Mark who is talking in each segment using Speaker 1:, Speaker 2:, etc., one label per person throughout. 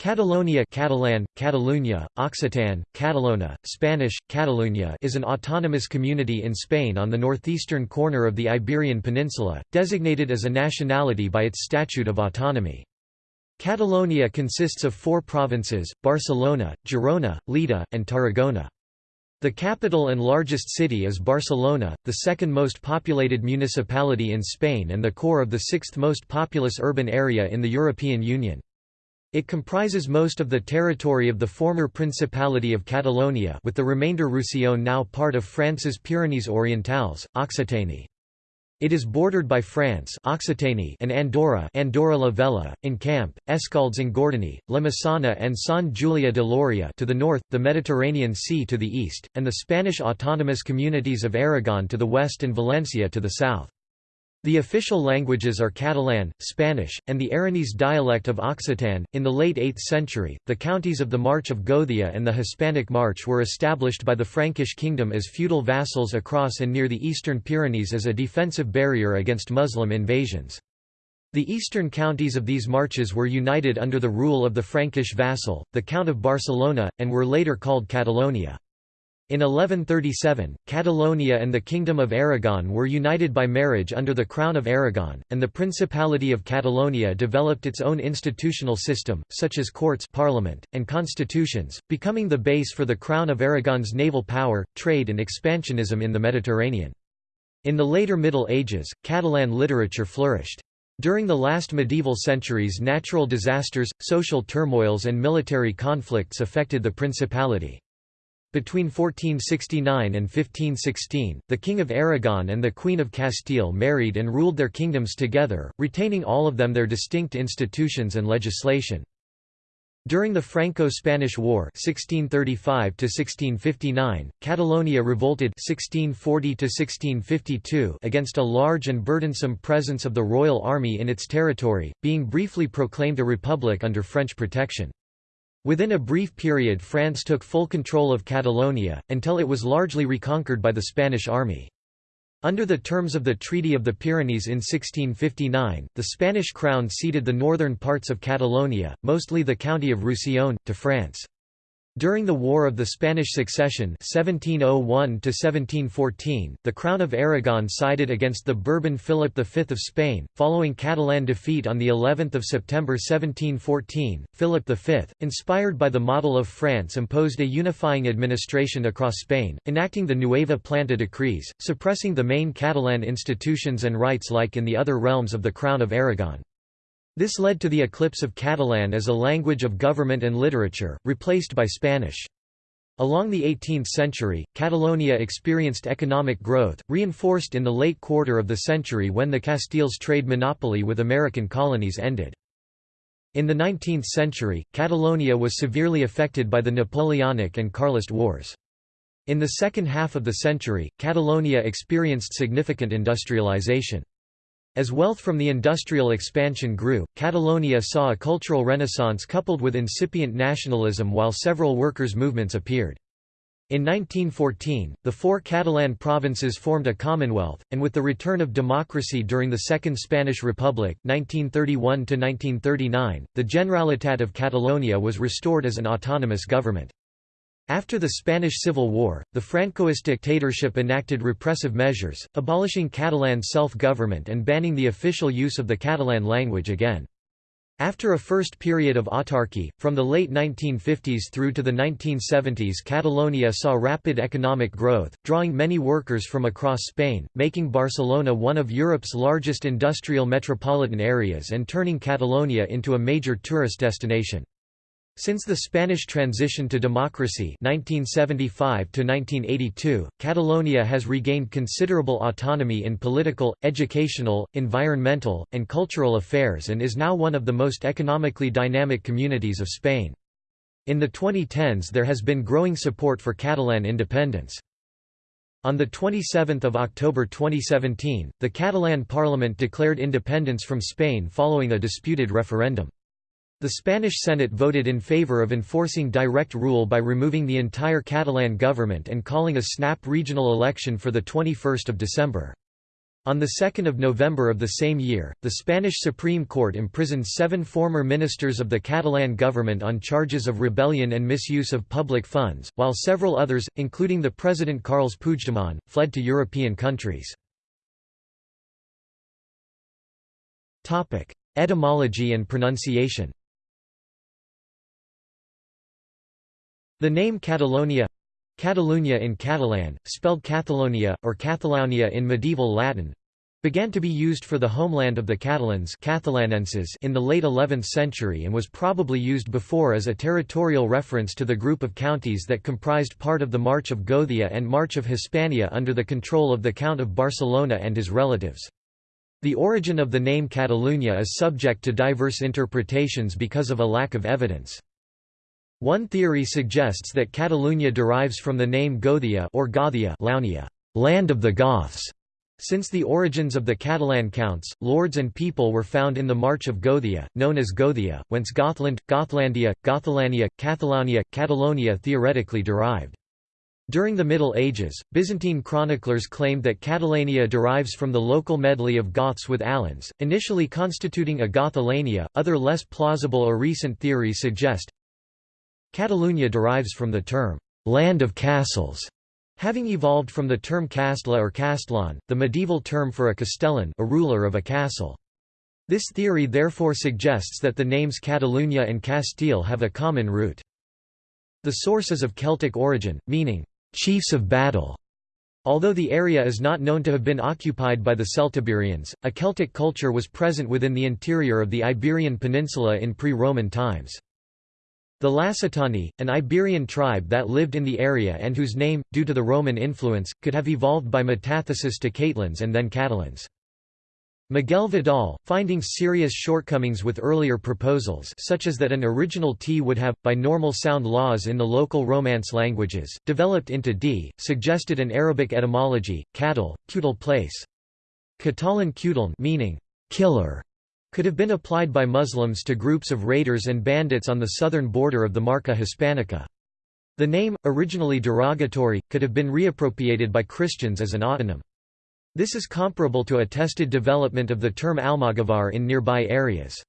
Speaker 1: Catalonia Catalan, Catalunya, Occitan, Catalonha, Spanish, Catalunya is an autonomous community in Spain on the northeastern corner of the Iberian Peninsula, designated as a nationality by its Statute of Autonomy. Catalonia consists of four provinces, Barcelona, Girona, Lleida, and Tarragona. The capital and largest city is Barcelona, the second most populated municipality in Spain and the core of the sixth most populous urban area in the European Union. It comprises most of the territory of the former Principality of Catalonia with the remainder Roussillon now part of France's Pyrenees-Orientales, Occitanie. It is bordered by France Occitanie and Andorra Andorra la Vella, Encamp, Escaldes and Gordony, La Massana and San Julia de Loria to the north, the Mediterranean Sea to the east, and the Spanish autonomous communities of Aragon to the west and Valencia to the south. The official languages are Catalan, Spanish, and the Aranese dialect of Occitan. In the late 8th century, the counties of the March of Gothia and the Hispanic March were established by the Frankish kingdom as feudal vassals across and near the eastern Pyrenees as a defensive barrier against Muslim invasions. The eastern counties of these marches were united under the rule of the Frankish vassal, the Count of Barcelona, and were later called Catalonia. In 1137, Catalonia and the Kingdom of Aragon were united by marriage under the Crown of Aragon, and the Principality of Catalonia developed its own institutional system, such as courts parliament, and constitutions, becoming the base for the Crown of Aragon's naval power, trade and expansionism in the Mediterranean. In the later Middle Ages, Catalan literature flourished. During the last medieval centuries natural disasters, social turmoils and military conflicts affected the principality. Between 1469 and 1516, the King of Aragon and the Queen of Castile married and ruled their kingdoms together, retaining all of them their distinct institutions and legislation. During the Franco-Spanish War (1635–1659), Catalonia revolted (1640–1652) against a large and burdensome presence of the royal army in its territory, being briefly proclaimed a republic under French protection. Within a brief period France took full control of Catalonia, until it was largely reconquered by the Spanish army. Under the terms of the Treaty of the Pyrenees in 1659, the Spanish crown ceded the northern parts of Catalonia, mostly the county of Roussillon, to France. During the War of the Spanish Succession 1701 the Crown of Aragon sided against the Bourbon Philip V of Spain. Following Catalan defeat on of September 1714, Philip V, inspired by the model of France imposed a unifying administration across Spain, enacting the Nueva Planta decrees, suppressing the main Catalan institutions and rights like in the other realms of the Crown of Aragon. This led to the eclipse of Catalan as a language of government and literature, replaced by Spanish. Along the 18th century, Catalonia experienced economic growth, reinforced in the late quarter of the century when the Castiles' trade monopoly with American colonies ended. In the 19th century, Catalonia was severely affected by the Napoleonic and Carlist wars. In the second half of the century, Catalonia experienced significant industrialization. As wealth from the industrial expansion grew, Catalonia saw a cultural renaissance coupled with incipient nationalism while several workers' movements appeared. In 1914, the four Catalan provinces formed a commonwealth, and with the return of democracy during the Second Spanish Republic 1931 the Generalitat of Catalonia was restored as an autonomous government. After the Spanish Civil War, the Francoist dictatorship enacted repressive measures, abolishing Catalan self-government and banning the official use of the Catalan language again. After a first period of autarky, from the late 1950s through to the 1970s Catalonia saw rapid economic growth, drawing many workers from across Spain, making Barcelona one of Europe's largest industrial metropolitan areas and turning Catalonia into a major tourist destination. Since the Spanish transition to democracy 1975 Catalonia has regained considerable autonomy in political, educational, environmental, and cultural affairs and is now one of the most economically dynamic communities of Spain. In the 2010s there has been growing support for Catalan independence. On 27 October 2017, the Catalan parliament declared independence from Spain following a disputed referendum. The Spanish Senate voted in favor of enforcing direct rule by removing the entire Catalan government and calling a snap regional election for 21 December. On 2 November of the same year, the Spanish Supreme Court imprisoned seven former ministers of the Catalan government on charges of rebellion and misuse of public funds, while several others, including the President Carles Puigdemont, fled to European countries. Etymology and pronunciation The name Catalonia Catalunya in Catalan, spelled Catalonia, or Catalonia in medieval Latin, began to be used for the homeland of the Catalans in the late 11th century and was probably used before as a territorial reference to the group of counties that comprised part of the March of Gothia and March of Hispania under the control of the Count of Barcelona and his relatives. The origin of the name Catalunya is subject to diverse interpretations because of a lack of evidence. One theory suggests that Catalunya derives from the name Gothia or Gothia Launia, land of the Goths. Since the origins of the Catalan counts, lords and people were found in the March of Gothia, known as Gothia, whence Gothland, Gothlandia, Gothalania, Cathalania, Catalonia theoretically derived. During the Middle Ages, Byzantine chroniclers claimed that Catalania derives from the local medley of Goths with Alans, initially constituting a Gothalania. Other less plausible or recent theories suggest Catalunya derives from the term, land of castles, having evolved from the term castla or castellan, the medieval term for a castellan a ruler of a castle. This theory therefore suggests that the names Catalunya and Castile have a common root. The source is of Celtic origin, meaning, chiefs of battle. Although the area is not known to have been occupied by the Celtiberians, a Celtic culture was present within the interior of the Iberian Peninsula in pre-Roman times. The Lacetani, an Iberian tribe that lived in the area and whose name, due to the Roman influence, could have evolved by metathesis to Catalans and then Catalans. Miguel Vidal, finding serious shortcomings with earlier proposals such as that an original T would have, by normal sound laws in the local Romance languages, developed into D, suggested an Arabic etymology, cattle, cutal place. Catalan cutaln meaning, killer, could have been applied by Muslims to groups of raiders and bandits on the southern border of the Marca Hispanica. The name, originally derogatory, could have been reappropriated by Christians as an autonym. This is comparable to attested development of the term Almogavar in nearby areas.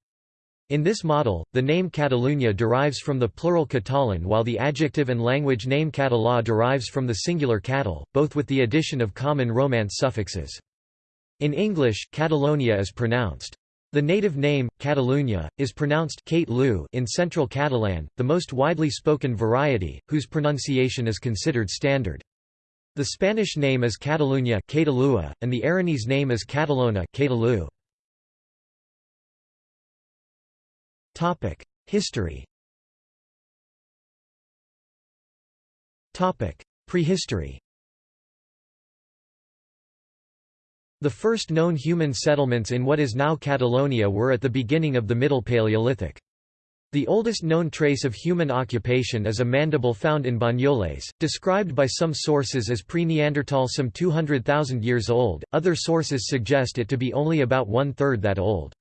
Speaker 1: In this model, the name Catalunya derives from the plural Catalan while the adjective and language name Català derives from the singular cattle, both with the addition of common Romance suffixes. In English, Catalonia is pronounced the native name, Catalunya, is pronounced in Central Catalan, the most widely spoken variety, whose pronunciation is considered standard. The Spanish name is Catalunya and the Aranese name is Catalonha History. Prehistory The first known human settlements in what is now Catalonia were at the beginning of the Middle Paleolithic. The oldest known trace of human occupation is a mandible found in Banyoles, described by some sources as pre-Neanderthal some 200,000 years old, other sources suggest it to be only about one-third that old.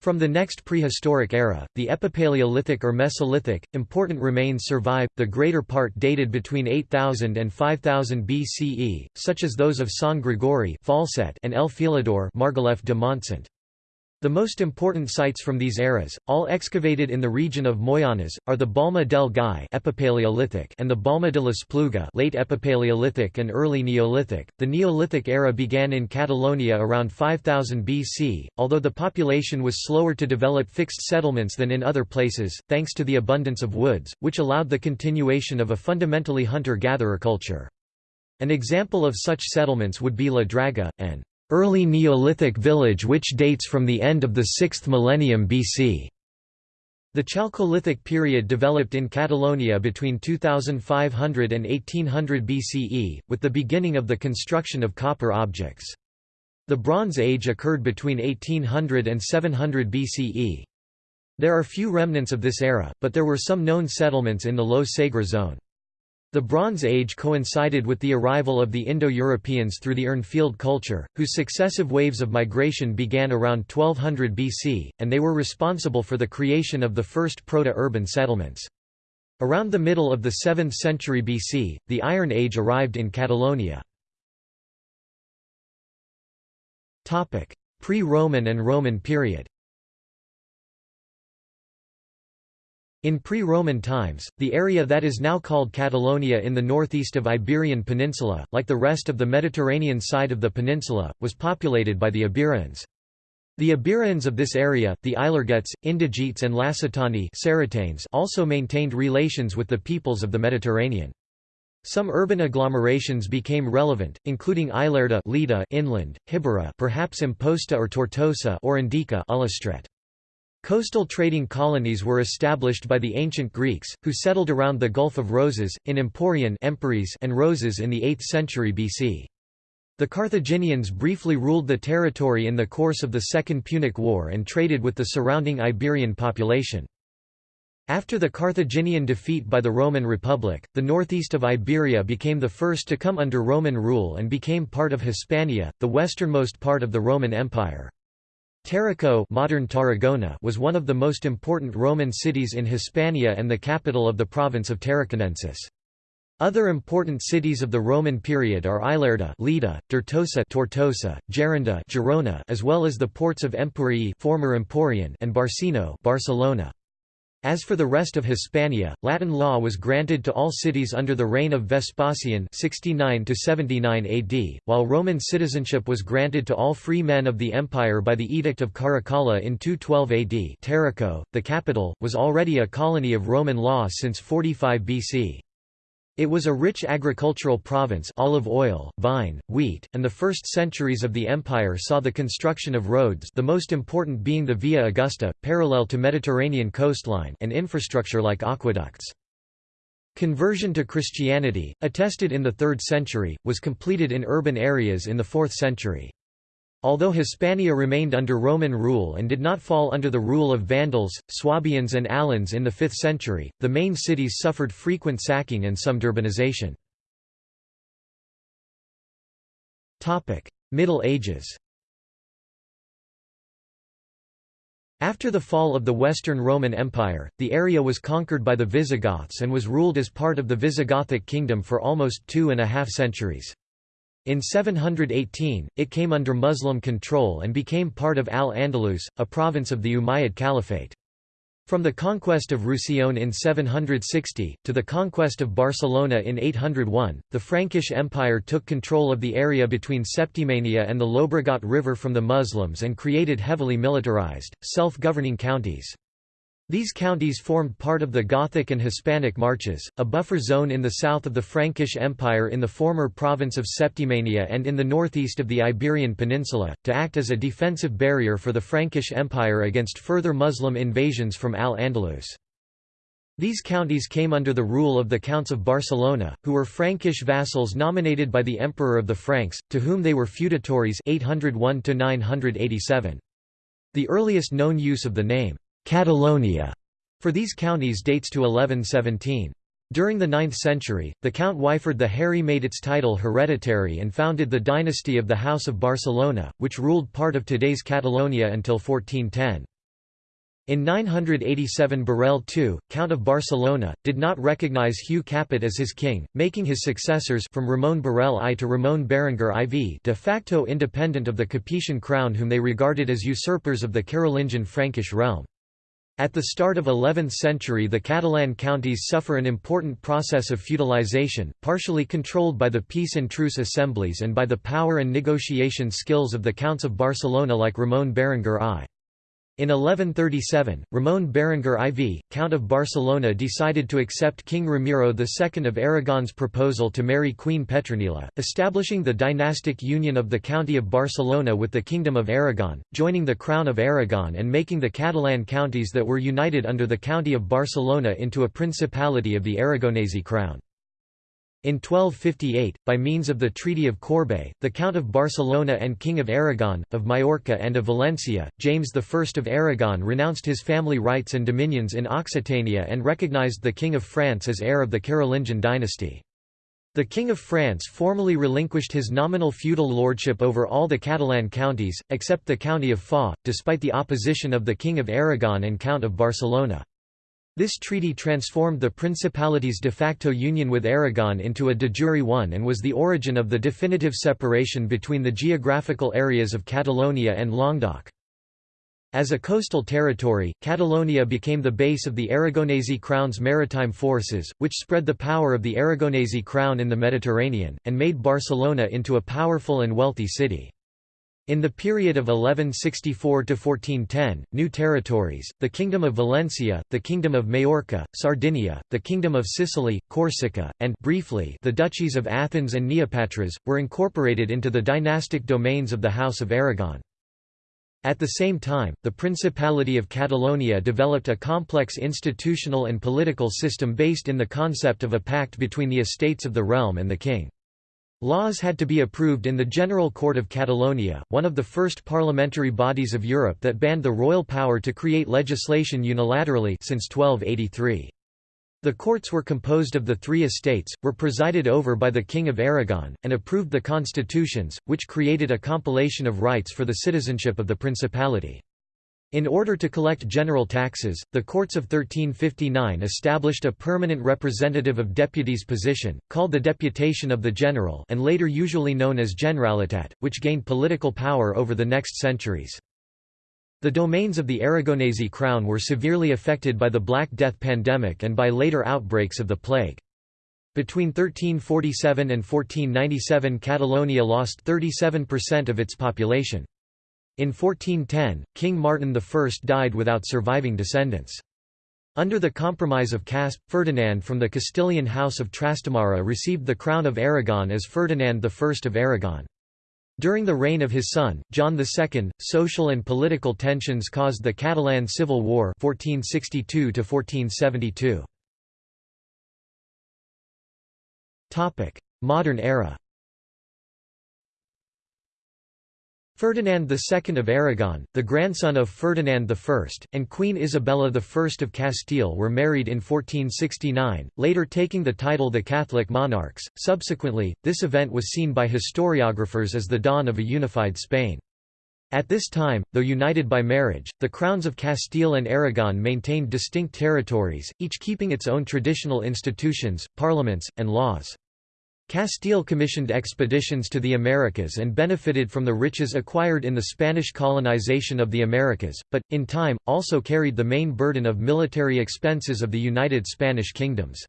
Speaker 1: From the next prehistoric era, the Epipaleolithic or Mesolithic, important remains survive, the greater part dated between 8000 and 5000 BCE, such as those of San Gregori and El Filador Margalef de Montsant. The most important sites from these eras, all excavated in the region of Moianès, are the Balma del Gai Epipaleolithic and the Balma de la Spluga late Epipaleolithic and early Neolithic. The Neolithic era began in Catalonia around 5000 BC, although the population was slower to develop fixed settlements than in other places, thanks to the abundance of woods, which allowed the continuation of a fundamentally hunter-gatherer culture. An example of such settlements would be La Draga, an early Neolithic village which dates from the end of the 6th millennium BC. The Chalcolithic period developed in Catalonia between 2500 and 1800 BCE, with the beginning of the construction of copper objects. The Bronze Age occurred between 1800 and 700 BCE. There are few remnants of this era, but there were some known settlements in the Low Segre zone. The Bronze Age coincided with the arrival of the Indo-Europeans through the Urnfield culture, whose successive waves of migration began around 1200 BC, and they were responsible for the creation of the first proto-urban settlements. Around the middle of the 7th century BC, the Iron Age arrived in Catalonia. Pre-Roman and Roman period In pre-Roman times, the area that is now called Catalonia in the northeast of Iberian Peninsula, like the rest of the Mediterranean side of the peninsula, was populated by the Iberians. The Iberians of this area, the Ilergetes, Indigetes and Lacetani also maintained relations with the peoples of the Mediterranean. Some urban agglomerations became relevant, including Ilerda Lleida inland, Hibera perhaps Amposta or Tortosa or Indica Ullastret. Coastal trading colonies were established by the ancient Greeks, who settled around the Gulf of Roses, in Emporion and Roses in the 8th century BC. The Carthaginians briefly ruled the territory in the course of the Second Punic War and traded with the surrounding Iberian population. After the Carthaginian defeat by the Roman Republic, the northeast of Iberia became the first to come under Roman rule and became part of Hispania, the westernmost part of the Roman Empire. Tarraco modern Tarragona was one of the most important Roman cities in Hispania and the capital of the province of Tarraconensis. Other important cities of the Roman period are Ilerda Lleida, Tortosa Tortosa, Gerunda Girona as well as the ports of Emporii former Emporion and Barcino Barcelona. As for the rest of Hispania, Latin law was granted to all cities under the reign of Vespasian 69 AD, while Roman citizenship was granted to all free men of the empire by the Edict of Caracalla in 212 AD Tarraco, the capital, was already a colony of Roman law since 45 BC. It was a rich agricultural province olive oil, vine, wheat, and the first centuries of the empire saw the construction of roads the most important being the Via Augusta, parallel to Mediterranean coastline and infrastructure like aqueducts. Conversion to Christianity, attested in the 3rd century, was completed in urban areas in the 4th century. Although Hispania remained under Roman rule and did not fall under the rule of Vandals, Swabians and Alans in the 5th century, the main cities suffered frequent sacking and some Durbanization. Middle Ages After the fall of the Western Roman Empire, the area was conquered by the Visigoths and was ruled as part of the Visigothic kingdom for almost two and a half centuries. In 718, it came under Muslim control and became part of Al-Andalus, a province of the Umayyad Caliphate. From the conquest of Roussillon in 760, to the conquest of Barcelona in 801, the Frankish Empire took control of the area between Septimania and the Llobregat River from the Muslims and created heavily militarized, self-governing counties. These counties formed part of the Gothic and Hispanic Marches, a buffer zone in the south of the Frankish Empire in the former province of Septimania and in the northeast of the Iberian Peninsula, to act as a defensive barrier for the Frankish Empire against further Muslim invasions from Al-Andalus. These counties came under the rule of the Counts of Barcelona, who were Frankish vassals nominated by the Emperor of the Franks, to whom they were feudatories 801 -987. The earliest known use of the name Catalonia for these counties dates to 1117. During the 9th century, the Count Wilfred the Hairy made its title hereditary and founded the dynasty of the House of Barcelona, which ruled part of today's Catalonia until 1410. In 987 Borrell II, Count of Barcelona, did not recognize Hugh Capet as his king, making his successors from Ramon Borrell I to Ramon Berenguer IV de facto independent of the Capetian crown whom they regarded as usurpers of the Carolingian Frankish realm. At the start of 11th century the Catalan counties suffer an important process of feudalization, partially controlled by the peace and truce assemblies and by the power and negotiation skills of the Counts of Barcelona like Ramon Berenguer I. In 1137, Ramon Berenguer IV, Count of Barcelona decided to accept King Ramiro II of Aragon's proposal to marry Queen Petronila, establishing the dynastic union of the County of Barcelona with the Kingdom of Aragon, joining the Crown of Aragon and making the Catalan counties that were united under the County of Barcelona into a principality of the Aragonese crown. In 1258, by means of the Treaty of Corbeil, the Count of Barcelona and King of Aragon, of Majorca and of Valencia, James I of Aragon renounced his family rights and dominions in Occitania and recognized the King of France as heir of the Carolingian dynasty. The King of France formally relinquished his nominal feudal lordship over all the Catalan counties, except the county of Foix, despite the opposition of the King of Aragon and Count of Barcelona. This treaty transformed the Principality's de facto union with Aragon into a de jure one and was the origin of the definitive separation between the geographical areas of Catalonia and Languedoc. As a coastal territory, Catalonia became the base of the Aragonese crown's maritime forces, which spread the power of the Aragonese crown in the Mediterranean, and made Barcelona into a powerful and wealthy city. In the period of 1164 to 1410, new territories, the Kingdom of Valencia, the Kingdom of Majorca, Sardinia, the Kingdom of Sicily, Corsica, and briefly the duchies of Athens and Neopatras, were incorporated into the dynastic domains of the House of Aragon. At the same time, the Principality of Catalonia developed a complex institutional and political system based in the concept of a pact between the estates of the realm and the king. Laws had to be approved in the General Court of Catalonia, one of the first parliamentary bodies of Europe that banned the royal power to create legislation unilaterally since 1283. The courts were composed of the three estates, were presided over by the King of Aragon, and approved the constitutions, which created a compilation of rights for the citizenship of the principality. In order to collect general taxes, the courts of 1359 established a permanent representative of deputies position, called the Deputation of the General and later usually known as Generalitat, which gained political power over the next centuries. The domains of the Aragonese crown were severely affected by the Black Death pandemic and by later outbreaks of the plague. Between 1347 and 1497 Catalonia lost 37% of its population. In 1410, King Martin I died without surviving descendants. Under the Compromise of Caspe, Ferdinand from the Castilian House of Trastamara received the crown of Aragon as Ferdinand I of Aragon. During the reign of his son, John II, social and political tensions caused the Catalan Civil War 1462 Modern era Ferdinand II of Aragon, the grandson of Ferdinand I, and Queen Isabella I of Castile were married in 1469, later taking the title the Catholic monarchs. Subsequently, this event was seen by historiographers as the dawn of a unified Spain. At this time, though united by marriage, the crowns of Castile and Aragon maintained distinct territories, each keeping its own traditional institutions, parliaments, and laws. Castile commissioned expeditions to the Americas and benefited from the riches acquired in the Spanish colonization of the Americas, but, in time, also carried the main burden of military expenses of the United Spanish Kingdoms.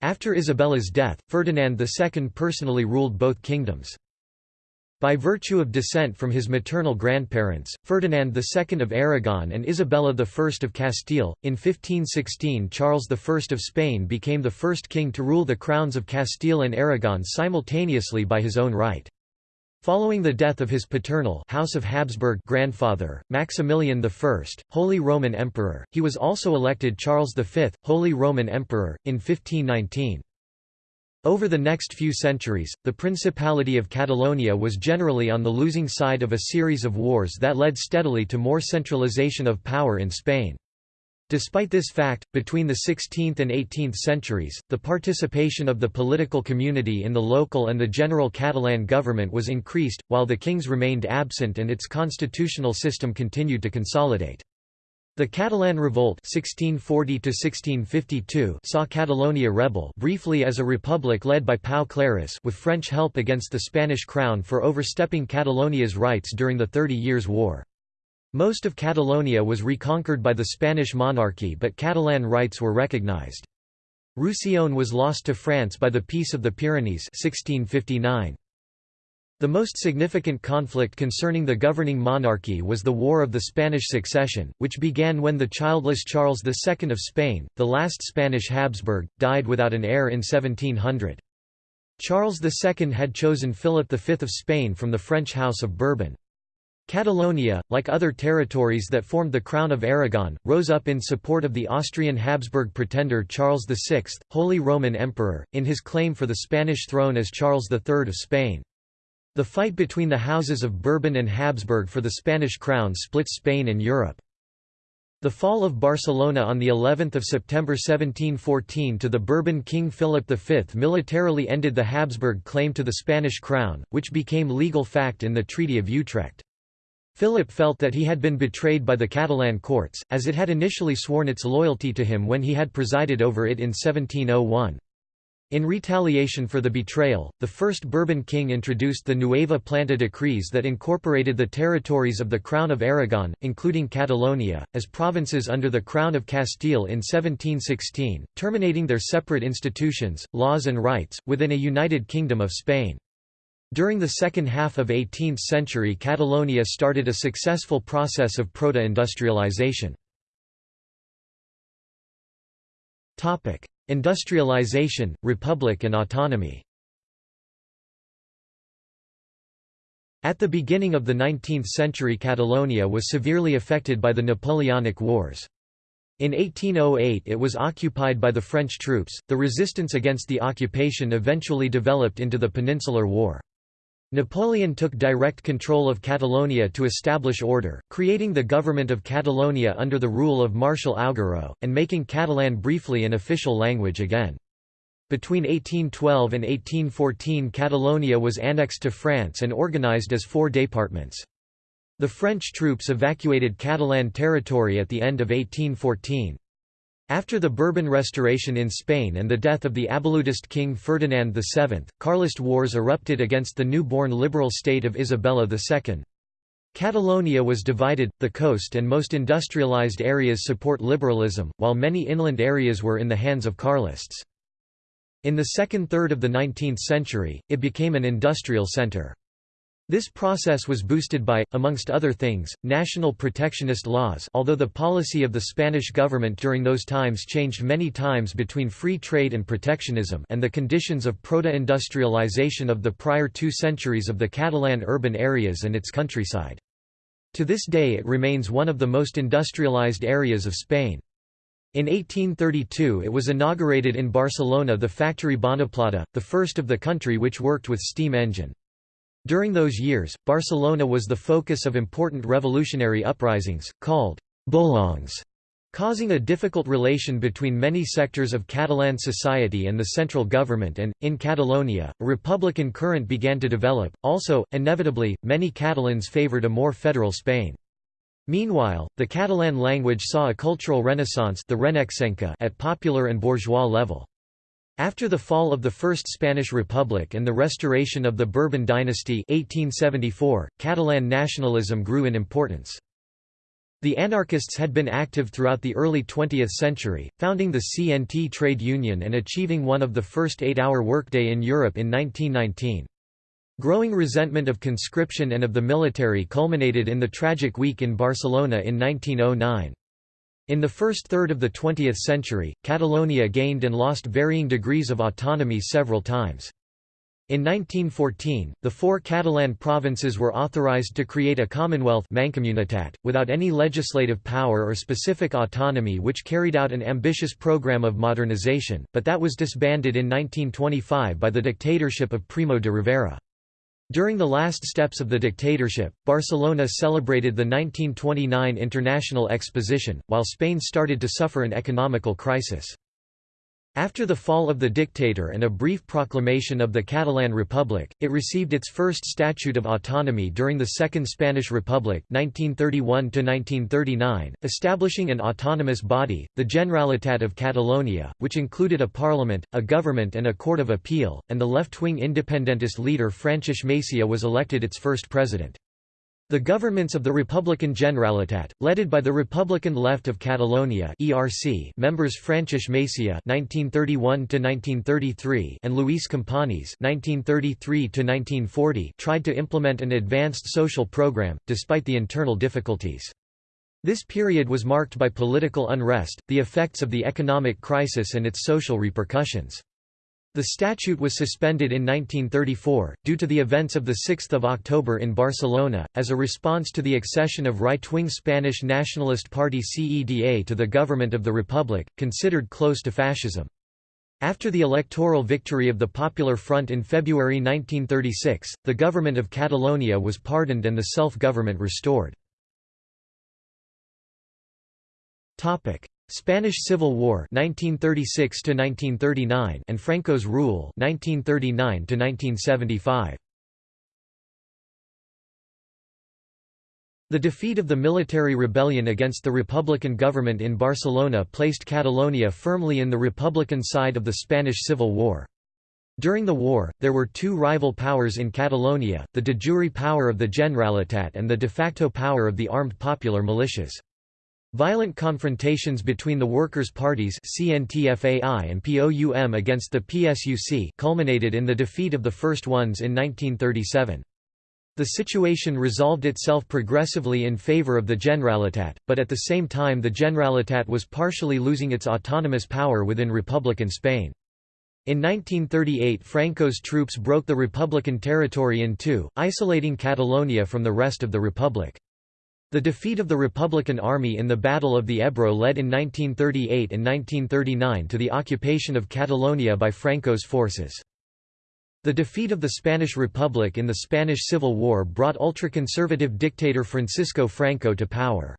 Speaker 1: After Isabella's death, Ferdinand II personally ruled both kingdoms. By virtue of descent from his maternal grandparents, Ferdinand II of Aragon and Isabella I of Castile, in 1516 Charles I of Spain became the first king to rule the crowns of Castile and Aragon simultaneously by his own right. Following the death of his paternal House of Habsburg grandfather, Maximilian I, Holy Roman Emperor, he was also elected Charles V, Holy Roman Emperor, in 1519. Over the next few centuries, the Principality of Catalonia was generally on the losing side of a series of wars that led steadily to more centralization of power in Spain. Despite this fact, between the 16th and 18th centuries, the participation of the political community in the local and the general Catalan government was increased, while the kings remained absent and its constitutional system continued to consolidate. The Catalan Revolt 1640 saw Catalonia rebel briefly as a republic led by Pau Claris with French help against the Spanish crown for overstepping Catalonia's rights during the Thirty Years' War. Most of Catalonia was reconquered by the Spanish monarchy but Catalan rights were recognized. Roussillon was lost to France by the Peace of the Pyrenees 1659. The most significant conflict concerning the governing monarchy was the War of the Spanish Succession, which began when the childless Charles II of Spain, the last Spanish Habsburg, died without an heir in 1700. Charles II had chosen Philip V of Spain from the French House of Bourbon. Catalonia, like other territories that formed the Crown of Aragon, rose up in support of the Austrian Habsburg pretender Charles VI, Holy Roman Emperor, in his claim for the Spanish throne as Charles III of Spain. The fight between the houses of Bourbon and Habsburg for the Spanish crown split Spain and Europe. The fall of Barcelona on the 11th of September 1714 to the Bourbon King Philip V militarily ended the Habsburg claim to the Spanish crown, which became legal fact in the Treaty of Utrecht. Philip felt that he had been betrayed by the Catalan courts, as it had initially sworn its loyalty to him when he had presided over it in 1701. In retaliation for the betrayal, the first Bourbon king introduced the Nueva Planta decrees that incorporated the territories of the Crown of Aragon, including Catalonia, as provinces under the Crown of Castile in 1716, terminating their separate institutions, laws and rights, within a united Kingdom of Spain. During the second half of 18th century Catalonia started a successful process of proto-industrialization. Industrialization, republic and autonomy At the beginning of the 19th century Catalonia was severely affected by the Napoleonic Wars. In 1808 it was occupied by the French troops. The resistance against the occupation eventually developed into the Peninsular War. Napoleon took direct control of Catalonia to establish order, creating the government of Catalonia under the rule of Marshal Augereau, and making Catalan briefly an official language again. Between 1812 and 1814 Catalonia was annexed to France and organized as four departments. The French troops evacuated Catalan territory at the end of 1814. After the Bourbon Restoration in Spain and the death of the Abolutist king Ferdinand VII, Carlist wars erupted against the new-born liberal state of Isabella II. Catalonia was divided, the coast and most industrialized areas support liberalism, while many inland areas were in the hands of Carlists. In the second third of the 19th century, it became an industrial center. This process was boosted by, amongst other things, national protectionist laws although the policy of the Spanish government during those times changed many times between free trade and protectionism and the conditions of proto-industrialization of the prior two centuries of the Catalan urban areas and its countryside. To this day it remains one of the most industrialized areas of Spain. In 1832 it was inaugurated in Barcelona the factory Bonaplata, the first of the country which worked with steam engine. During those years, Barcelona was the focus of important revolutionary uprisings, called «bullangues», causing a difficult relation between many sectors of Catalan society and the central government and, in Catalonia, a republican current began to develop. Also, inevitably, many Catalans favoured a more federal Spain. Meanwhile, the Catalan language saw a cultural renaissance the at popular and bourgeois level. After the fall of the First Spanish Republic and the restoration of the Bourbon dynasty 1874, Catalan nationalism grew in importance. The anarchists had been active throughout the early 20th century, founding the CNT trade union and achieving one of the first eight-hour workday in Europe in 1919. Growing resentment of conscription and of the military culminated in the tragic week in Barcelona in 1909. In the first third of the 20th century, Catalonia gained and lost varying degrees of autonomy several times. In 1914, the four Catalan provinces were authorized to create a commonwealth mancomunitat, without any legislative power or specific autonomy which carried out an ambitious program of modernization, but that was disbanded in 1925 by the dictatorship of Primo de Rivera. During the last steps of the dictatorship, Barcelona celebrated the 1929 International Exposition, while Spain started to suffer an economical crisis. After the fall of the dictator and a brief proclamation of the Catalan Republic, it received its first Statute of Autonomy during the Second Spanish Republic 1931 establishing an autonomous body, the Generalitat of Catalonia, which included a parliament, a government and a court of appeal, and the left-wing independentist leader Francesc Macià was elected its first president. The governments of the Republican Generalitat, led by the Republican Left of Catalonia (ERC) members Francesc Macià (1931–1933) and Lluís Companys (1933–1940), tried to implement an advanced social program, despite the internal difficulties. This period was marked by political unrest, the effects of the economic crisis and its social repercussions. The statute was suspended in 1934, due to the events of 6 October in Barcelona, as a response to the accession of right-wing Spanish Nationalist Party CEDA to the government of the Republic, considered close to fascism. After the electoral victory of the Popular Front in February 1936, the government of Catalonia was pardoned and the self-government restored. Spanish Civil War 1936 1939 and Franco's rule 1939 1975 The defeat of the military rebellion against the Republican government in Barcelona placed Catalonia firmly in the Republican side of the Spanish Civil War. During the war, there were two rival powers in Catalonia, the de jure power of the Generalitat and the de facto power of the armed popular militias. Violent confrontations between the workers' parties CNT-FAI and POUM against the PSUC culminated in the defeat of the first ones in 1937. The situation resolved itself progressively in favor of the Generalitat, but at the same time the Generalitat was partially losing its autonomous power within Republican Spain. In 1938 Franco's troops broke the Republican territory in two, isolating Catalonia from the rest of the Republic. The defeat of the Republican Army in the Battle of the Ebro led in 1938 and 1939 to the occupation of Catalonia by Franco's forces. The defeat of the Spanish Republic in the Spanish Civil War brought ultra-conservative dictator Francisco Franco to power.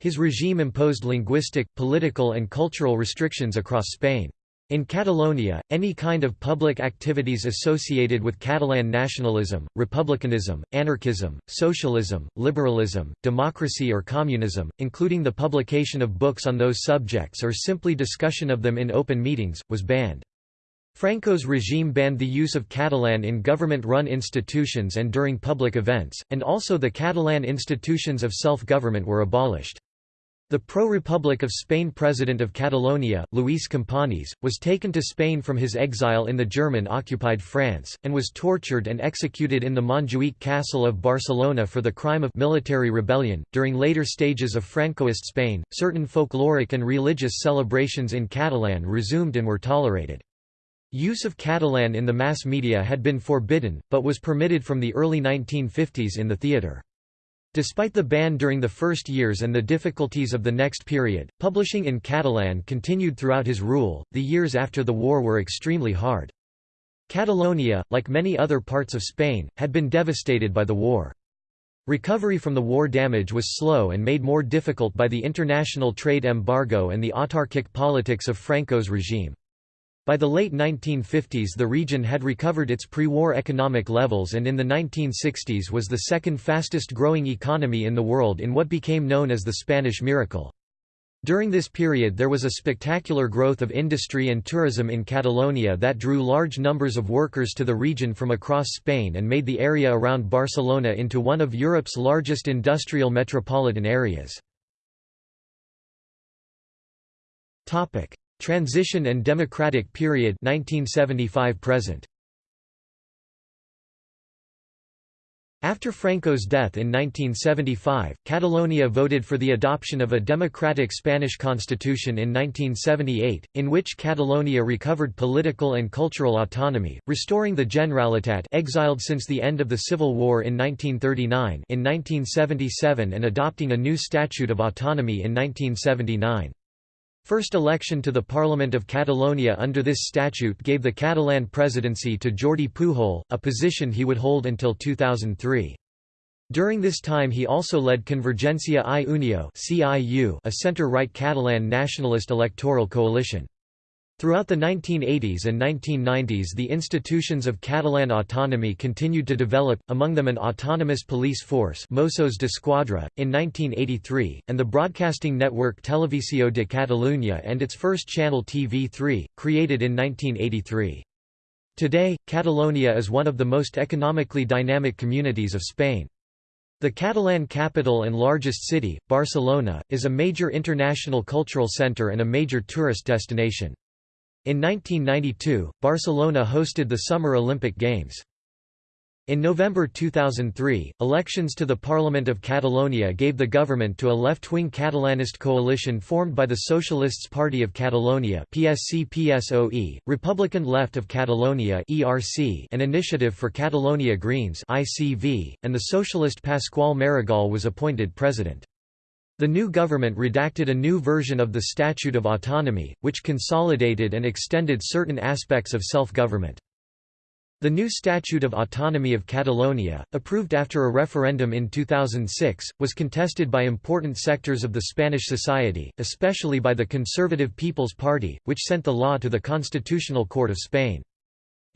Speaker 1: His regime imposed linguistic, political and cultural restrictions across Spain. In Catalonia, any kind of public activities associated with Catalan nationalism, republicanism, anarchism, socialism, liberalism, democracy or communism, including the publication of books on those subjects or simply discussion of them in open meetings, was banned. Franco's regime banned the use of Catalan in government-run institutions and during public events, and also the Catalan institutions of self-government were abolished. The pro-Republic of Spain president of Catalonia, Lluís Companys, was taken to Spain from his exile in the German-occupied France, and was tortured and executed in the Montjuïc Castle of Barcelona for the crime of military rebellion. During later stages of Francoist Spain, certain folkloric and religious celebrations in Catalan resumed and were tolerated. Use of Catalan in the mass media had been forbidden, but was permitted from the early 1950s in the theatre. Despite the ban during the first years and the difficulties of the next period, publishing in Catalan continued throughout his rule. The years after the war were extremely hard. Catalonia, like many other parts of Spain, had been devastated by the war. Recovery from the war damage was slow and made more difficult by the international trade embargo and the autarkic politics of Franco's regime. By the late 1950s the region had recovered its pre-war economic levels and in the 1960s was the second fastest growing economy in the world in what became known as the Spanish Miracle. During this period there was a spectacular growth of industry and tourism in Catalonia that drew large numbers of workers to the region from across Spain and made the area around Barcelona into one of Europe's largest industrial metropolitan areas. Transition and Democratic Period 1975 present. After Franco's death in 1975, Catalonia voted for the adoption of a democratic Spanish constitution in 1978, in which Catalonia recovered political and cultural autonomy, restoring the Generalitat exiled since the end of the Civil War in 1939 in 1977 and adopting a new Statute of Autonomy in 1979. First election to the Parliament of Catalonia under this statute gave the Catalan presidency to Jordi Pujol, a position he would hold until 2003. During this time he also led Convergència i Unió a centre-right Catalan nationalist electoral coalition. Throughout the 1980s and 1990s the institutions of Catalan autonomy continued to develop, among them an autonomous police force Mossos d'Esquadra, in 1983, and the broadcasting network Televisió de Catalunya and its first channel TV3, created in 1983. Today, Catalonia is one of the most economically dynamic communities of Spain. The Catalan capital and largest city, Barcelona, is a major international cultural centre and a major tourist destination. In 1992, Barcelona hosted the Summer Olympic Games. In November 2003, elections to the Parliament of Catalonia gave the government to a left-wing Catalanist coalition formed by the Socialists Party of Catalonia PSC-PSOE, Republican Left of Catalonia ERC, and Initiative for Catalonia Greens ICV, and the socialist Pasqual Maragall was appointed president. The new government redacted a new version of the Statute of Autonomy, which consolidated and extended certain aspects of self-government. The new Statute of Autonomy of Catalonia, approved after a referendum in 2006, was contested by important sectors of the Spanish society, especially by the Conservative People's Party, which sent the law to the Constitutional Court of Spain.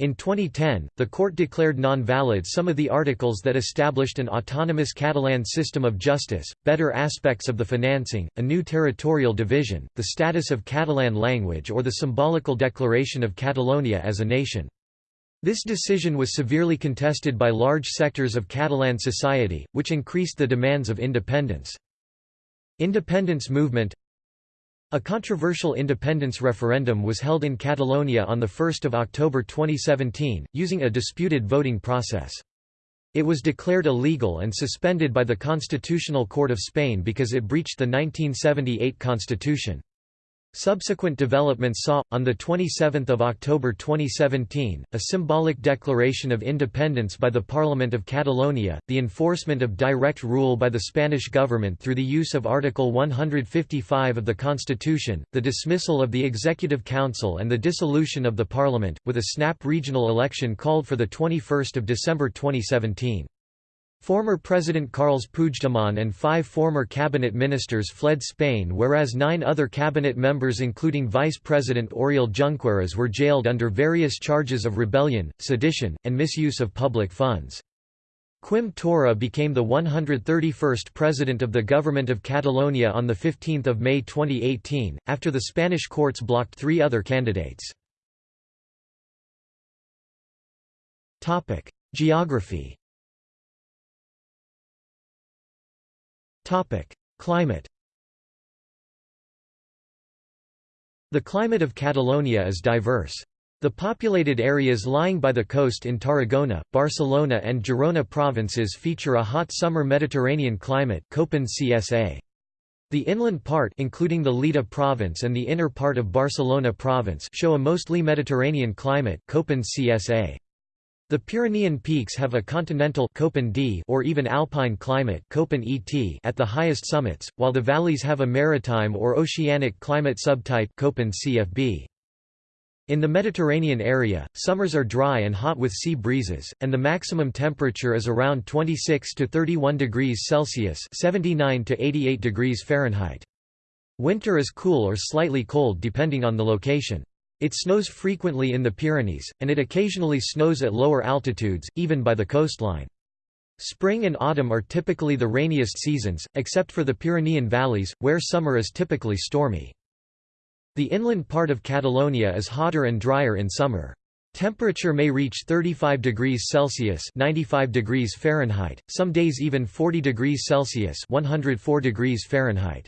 Speaker 1: In 2010, the court declared non-valid some of the articles that established an autonomous Catalan system of justice, better aspects of the financing, a new territorial division, the status of Catalan language or the symbolical declaration of Catalonia as a nation. This decision was severely contested by large sectors of Catalan society, which increased the demands of independence. Independence movement a controversial independence referendum was held in Catalonia on 1 October 2017, using a disputed voting process. It was declared illegal and suspended by the Constitutional Court of Spain because it breached the 1978 constitution. Subsequent developments saw, on 27 October 2017, a symbolic declaration of independence by the Parliament of Catalonia, the enforcement of direct rule by the Spanish government through the use of Article 155 of the Constitution, the dismissal of the Executive Council and the dissolution of the Parliament, with a snap regional election called for 21 December 2017. Former President Carles Puigdemont and five former cabinet ministers fled Spain whereas nine other cabinet members including Vice President Oriol Junqueras were jailed under various charges of rebellion, sedition, and misuse of public funds. Quim Torra became the 131st president of the Government of Catalonia on 15 May 2018, after the Spanish courts blocked three other candidates. Geography Climate The climate of Catalonia is diverse. The populated areas lying by the coast in Tarragona, Barcelona and Girona provinces feature a hot summer Mediterranean climate Köppen CSA. The inland part including the Lleida province and the inner part of Barcelona province show a mostly Mediterranean climate Köppen CSA. The Pyrenean peaks have a continental or even alpine climate at the highest summits, while the valleys have a maritime or oceanic climate subtype CFB. In the Mediterranean area, summers are dry and hot with sea breezes, and the maximum temperature is around 26 to 31 degrees Celsius (79 to 88 degrees Fahrenheit). Winter is cool or slightly cold depending on the location. It snows frequently in the Pyrenees, and it occasionally snows at lower altitudes, even by the coastline. Spring and autumn are typically the rainiest seasons, except for the Pyrenean valleys, where summer is typically stormy. The inland part of Catalonia is hotter and drier in summer. Temperature may reach 35 degrees Celsius 95 degrees Fahrenheit, some days even 40 degrees Celsius 104 degrees Fahrenheit.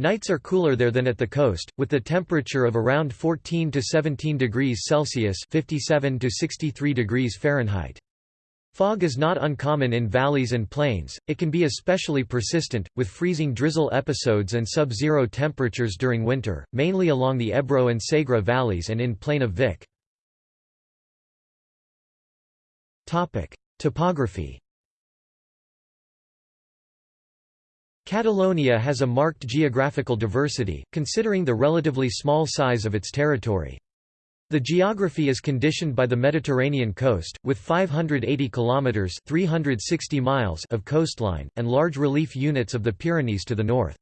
Speaker 1: Nights are cooler there than at the coast, with the temperature of around 14 to 17 degrees Celsius (57 to 63 degrees Fahrenheit). Fog is not uncommon in valleys and plains, it can be especially persistent, with freezing drizzle episodes and sub-zero temperatures during winter, mainly along the Ebro and Segre valleys and in Plain of Vic. Topography Catalonia has a marked geographical diversity, considering the relatively small size of its territory. The geography is conditioned by the Mediterranean coast, with 580 kilometers (360 miles) of coastline and large relief units of the Pyrenees to the north.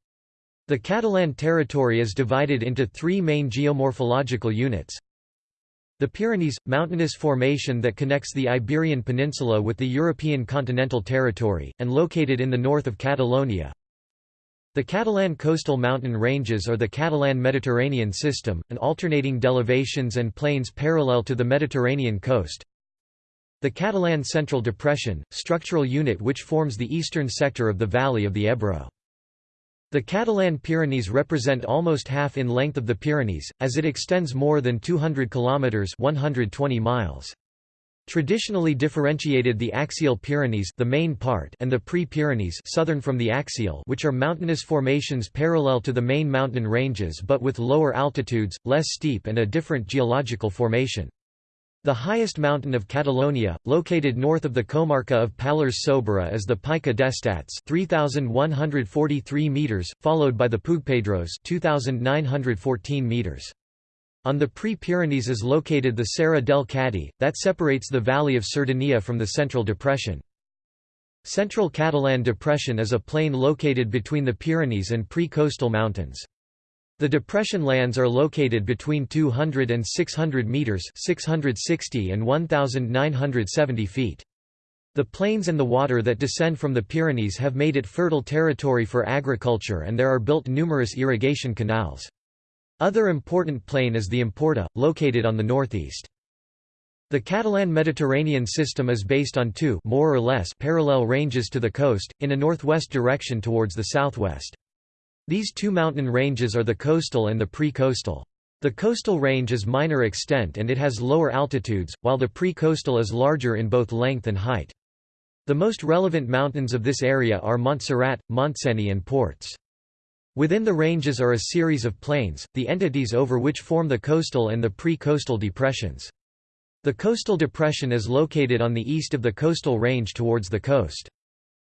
Speaker 1: The Catalan territory is divided into three main geomorphological units. The Pyrenees – mountainous formation that connects the Iberian Peninsula with the European continental territory, and located in the north of Catalonia. The Catalan coastal mountain ranges are the Catalan Mediterranean system, an alternating delevations and plains parallel to the Mediterranean coast. The Catalan Central Depression, structural unit which forms the eastern sector of the valley of the Ebro. The Catalan Pyrenees represent almost half in length of the Pyrenees, as it extends more than 200 kilometers (120 miles). Traditionally differentiated the axial Pyrenees the main part and the pre-Pyrenees southern from the axial which are mountainous formations parallel to the main mountain ranges but with lower altitudes, less steep and a different geological formation. The highest mountain of Catalonia, located north of the comarca of Pallars Sobirà is the Pica d'Estats 3143 meters, followed by the Puigpedrós 2914 meters. On the pre-Pyrenees is located the Serra del Cadí, that separates the valley of Cerdanya from the Central Depression. Central Catalan Depression is a plain located between the Pyrenees and pre-coastal mountains. The depression lands are located between 200 and 600 meters, 660 and 1970 feet. The plains and the water that descend from the Pyrenees have made it fertile territory for agriculture and there are built numerous irrigation canals. Other important plain is the Empordà, located on the northeast. The Catalan Mediterranean system is based on two more or less parallel ranges to the coast, in a northwest direction towards the southwest. These two mountain ranges are the coastal and the pre-coastal. The coastal range is minor extent and it has lower altitudes, while the pre-coastal is larger in both length and height. The most relevant mountains of this area are Montserrat, Montseny and Ports. Within the ranges are a series of plains, the entities over which form the coastal and the pre-coastal depressions. The coastal depression is located on the east of the coastal range towards the coast.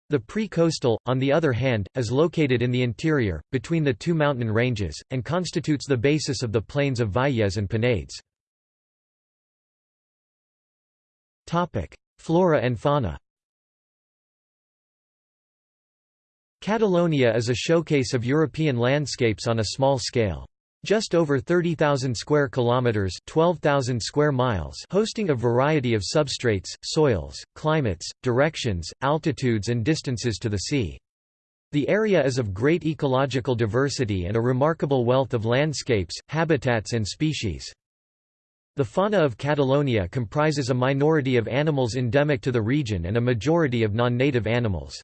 Speaker 1: The pre-coastal, on the other hand, is located in the interior, between the two mountain ranges, and constitutes the basis of the plains of Vallès and Penedès. Flora and fauna Catalonia is a showcase of European landscapes on a small scale. Just over 30,000 square kilometers, 12,000 square miles, hosting a variety of substrates, soils, climates, directions, altitudes and distances to the sea. The area is of great ecological diversity and a remarkable wealth of landscapes, habitats and species. The fauna of Catalonia comprises a minority of animals endemic to the region and a majority of non-native animals.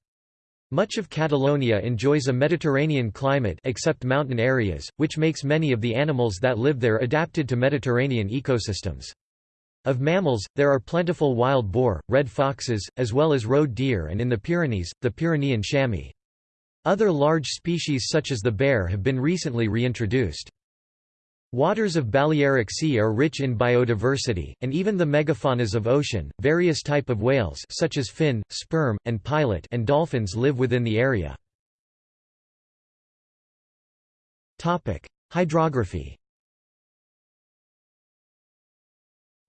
Speaker 1: Much of Catalonia enjoys a Mediterranean climate except mountain areas, which makes many of the animals that live there adapted to Mediterranean ecosystems. Of mammals, there are plentiful wild boar, red foxes, as well as roe deer and in the Pyrenees, the Pyrenean chamois. Other large species such as the bear have been recently reintroduced. Waters of Balearic Sea are rich in biodiversity, and even the megafaunas of ocean, various type of whales such as fin, sperm, and pilot and dolphins live within the area. Hydrography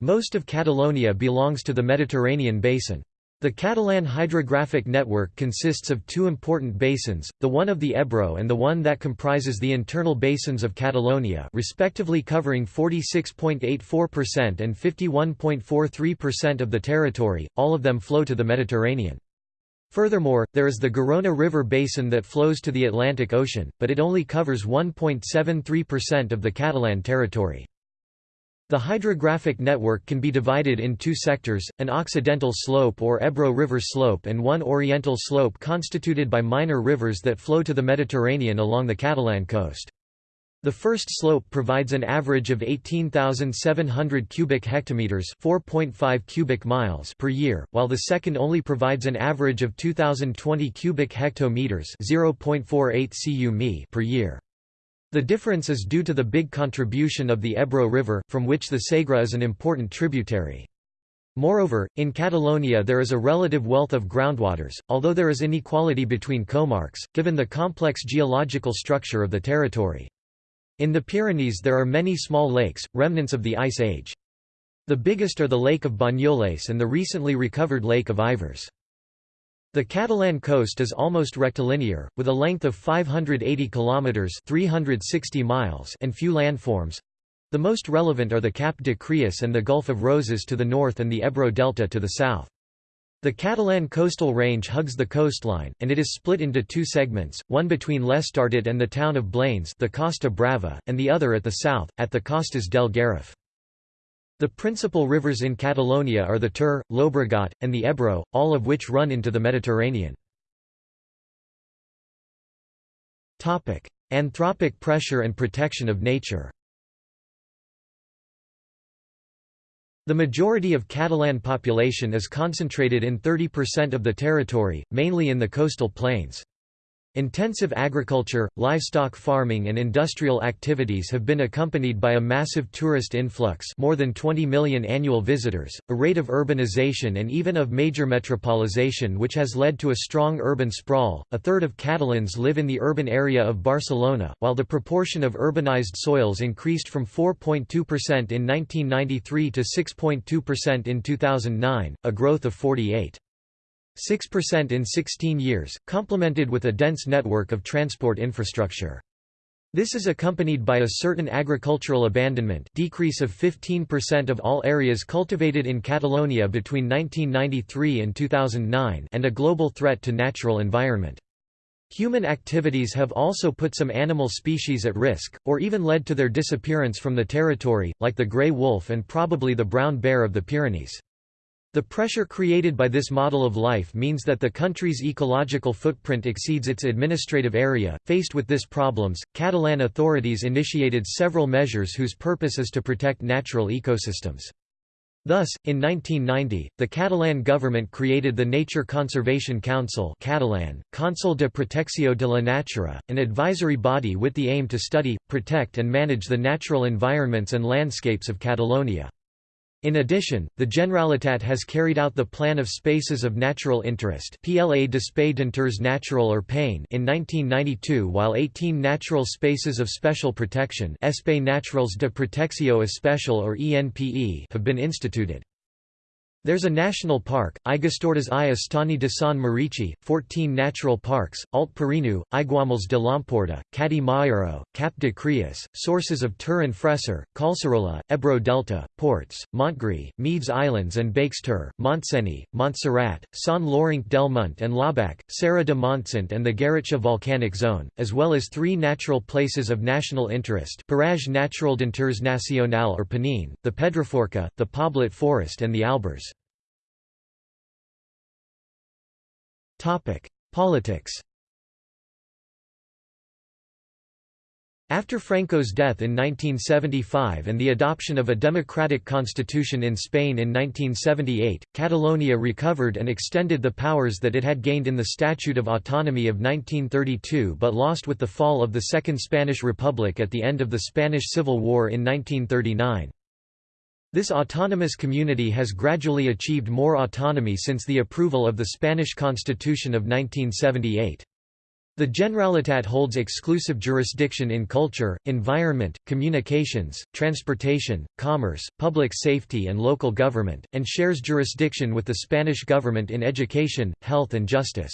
Speaker 1: Most of Catalonia belongs to the Mediterranean basin. The Catalan hydrographic network consists of two important basins, the one of the Ebro and the one that comprises the internal basins of Catalonia respectively covering 46.84% and 51.43% of the territory, all of them flow to the Mediterranean. Furthermore, there is the Garona River basin that flows to the Atlantic Ocean, but it only covers 1.73% of the Catalan territory. The hydrographic network can be divided in two sectors, an occidental slope or Ebro River slope and one oriental slope constituted by minor rivers that flow to the Mediterranean along the Catalan coast. The first slope provides an average of 18,700 cubic hectometers, 4.5 cubic miles per year, while the second only provides an average of 2020 cubic hectometers, 0.48 cu per year. The difference is due to the big contribution of the Ebro River, from which the Segre is an important tributary. Moreover, in Catalonia there is a relative wealth of groundwaters, although there is inequality between comarques, given the complex geological structure of the territory. In the Pyrenees there are many small lakes, remnants of the Ice Age. The biggest are the Lake of Banyoles and the recently recovered Lake of Ivars. The Catalan coast is almost rectilinear, with a length of 580 kilometers (360 miles) and few landforms. The most relevant are the Cap de Creus and the Gulf of Roses to the north and the Ebro Delta to the south. The Catalan coastal range hugs the coastline, and it is split into two segments, one between l'Estartit and the town of Blanes the Costa Brava, and the other at the south, at the Costas del Garraf. The principal rivers in Catalonia are the Ter, Llobregat, and the Ebro, all of which run into the Mediterranean. Anthropic pressure and protection of nature The majority of Catalan population is concentrated in 30% of the territory, mainly in the coastal plains. Intensive agriculture, livestock farming and industrial activities have been accompanied by a massive tourist influx more than 20 million annual visitors, a rate of urbanization and even of major metropolization which has led to a strong urban sprawl. A third of Catalans live in the urban area of Barcelona, while the proportion of urbanized soils increased from 4.2% in 1993 to 6.2% in 2009, a growth of 48. 6% in 16 years, complemented with a dense network of transport infrastructure. This is accompanied by a certain agricultural abandonment decrease of 15% of all areas cultivated in Catalonia between 1993 and 2009 and a global threat to natural environment. Human activities have also put some animal species at risk, or even led to their disappearance from the territory, like the grey wolf and probably the brown bear of the Pyrenees. The pressure created by this model of life means that the country's ecological footprint exceeds its administrative area. Faced with this problems, Catalan authorities initiated several measures whose purpose is to protect natural ecosystems. Thus, in 1990, the Catalan government created the Nature Conservation Council Catalan, Consell de Protecció de la Natura, an advisory body with the aim to study, protect and manage the natural environments and landscapes of Catalonia. In addition, the Generalitat has carried out the Plan of Spaces of Natural Interest PLA d'Espai d'Interès Natural or PEIN in 1992 while 18 Natural Spaces of Special Protection Espai Naturals de Protecció Especial or ENPE have been instituted. There's a national park, Aigüestortes i Estany de Sant Maurici, 14 natural parks, Alt Pirineu, Aiguamolls de l'Empordà, Cadí Mairó, Cap de Creus, sources of Ter and Freser, Collserola, Ebro Delta, Ports, Montgrí, Medes Islands and Baix Ter, Montseny, Montserrat, Sant Llorenç del Munt and l'Obac, Serra de Montsant and the Garrotxa volcanic zone, as well as three natural places of national interest Paratge Natural d'Interès Nacional or PNIN, the Pedraforca, the Poblet Forest and the Albères. Politics After Franco's death in 1975 and the adoption of a democratic constitution in Spain in 1978, Catalonia recovered and extended the powers that it had gained in the Statute of Autonomy of 1932 but lost with the fall of the Second Spanish Republic at the end of the Spanish Civil War in 1939. This autonomous community has gradually achieved more autonomy since the approval of the Spanish Constitution of 1978. The Generalitat holds exclusive jurisdiction in culture, environment, communications, transportation, commerce, public safety and local government, and shares jurisdiction with the Spanish government in education, health and justice.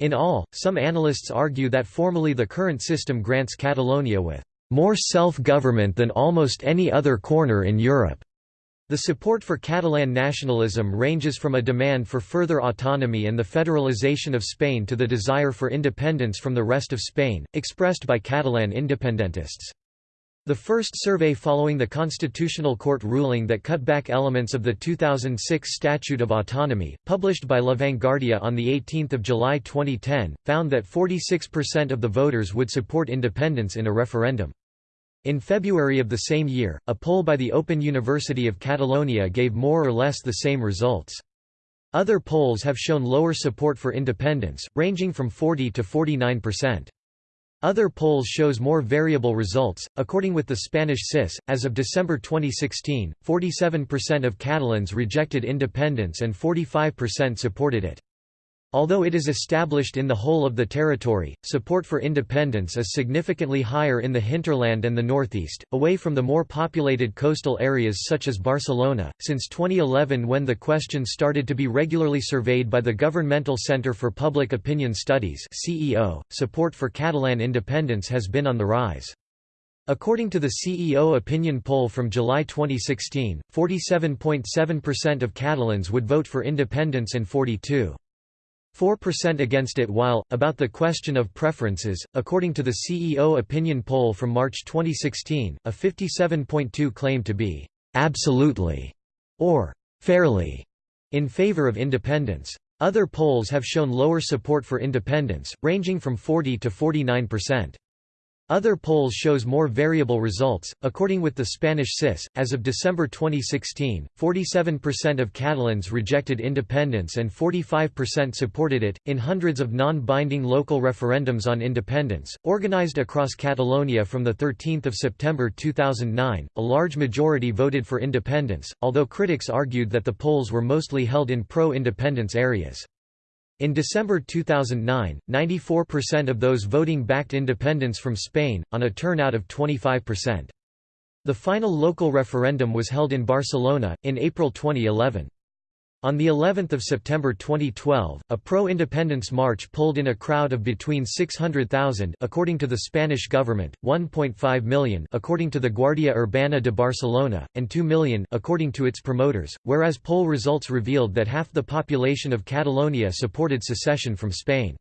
Speaker 1: In all, some analysts argue that formally the current system grants Catalonia with more self-government than almost any other corner in Europe. The support for Catalan nationalism ranges from a demand for further autonomy and the federalization of Spain to the desire for independence from the rest of Spain, expressed by Catalan independentists. The first survey following the Constitutional Court ruling that cut back elements of the 2006 Statute of Autonomy, published by La Vanguardia on 18 July 2010, found that 46% of the voters would support independence in a referendum. In February of the same year, a poll by the Open University of Catalonia gave more or less the same results. Other polls have shown lower support for independence, ranging from 40 to 49%. Other polls shows more variable results. According with the Spanish CIS, as of December 2016, 47% of Catalans rejected independence and 45% supported it. Although it is established in the whole of the territory, support for independence is significantly higher in the hinterland and the northeast, away from the more populated coastal areas such as Barcelona. Since 2011, when the question started to be regularly surveyed by the Governmental Centre for Public Opinion Studies (CEO), support for Catalan independence has been on the rise. According to the CEO opinion poll from July 2016, 47.7% of Catalans would vote for independence and 42. 4% against it while, about the question of preferences, according to the CEO opinion poll from March 2016, a 57.2 claimed to be «absolutely» or «fairly» in favor of independence. Other polls have shown lower support for independence, ranging from 40 to 49%. Other polls shows more variable results. According with the Spanish CIS, as of December 2016, 47% of Catalans rejected independence and 45% supported it. In hundreds of non-binding local referendums on independence, organized across Catalonia from the 13th of September 2009, a large majority voted for independence, although critics argued that the polls were mostly held in pro-independence areas. In December 2009, 94% of those voting backed independence from Spain, on a turnout of 25%. The final local referendum was held in Barcelona, in April 2011. On the 11th of September 2012, a pro-independence march pulled in a crowd of between 600,000 according to the Spanish government, 1.5 million according to the Guardia Urbana de Barcelona, and 2 million according to its promoters, whereas poll results revealed that half the population of Catalonia supported secession from Spain.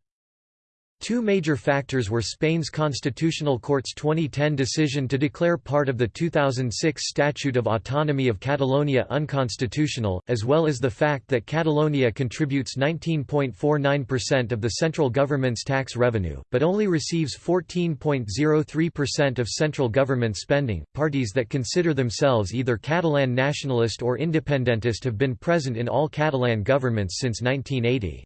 Speaker 1: Two major factors were Spain's Constitutional Court's 2010 decision to declare part of the 2006 Statute of Autonomy of Catalonia unconstitutional, as well as the fact that Catalonia contributes 19.49% of the central government's tax revenue, but only receives 14.03% of central government spending. Parties that consider themselves either Catalan nationalist or independentist have been present in all Catalan governments since 1980.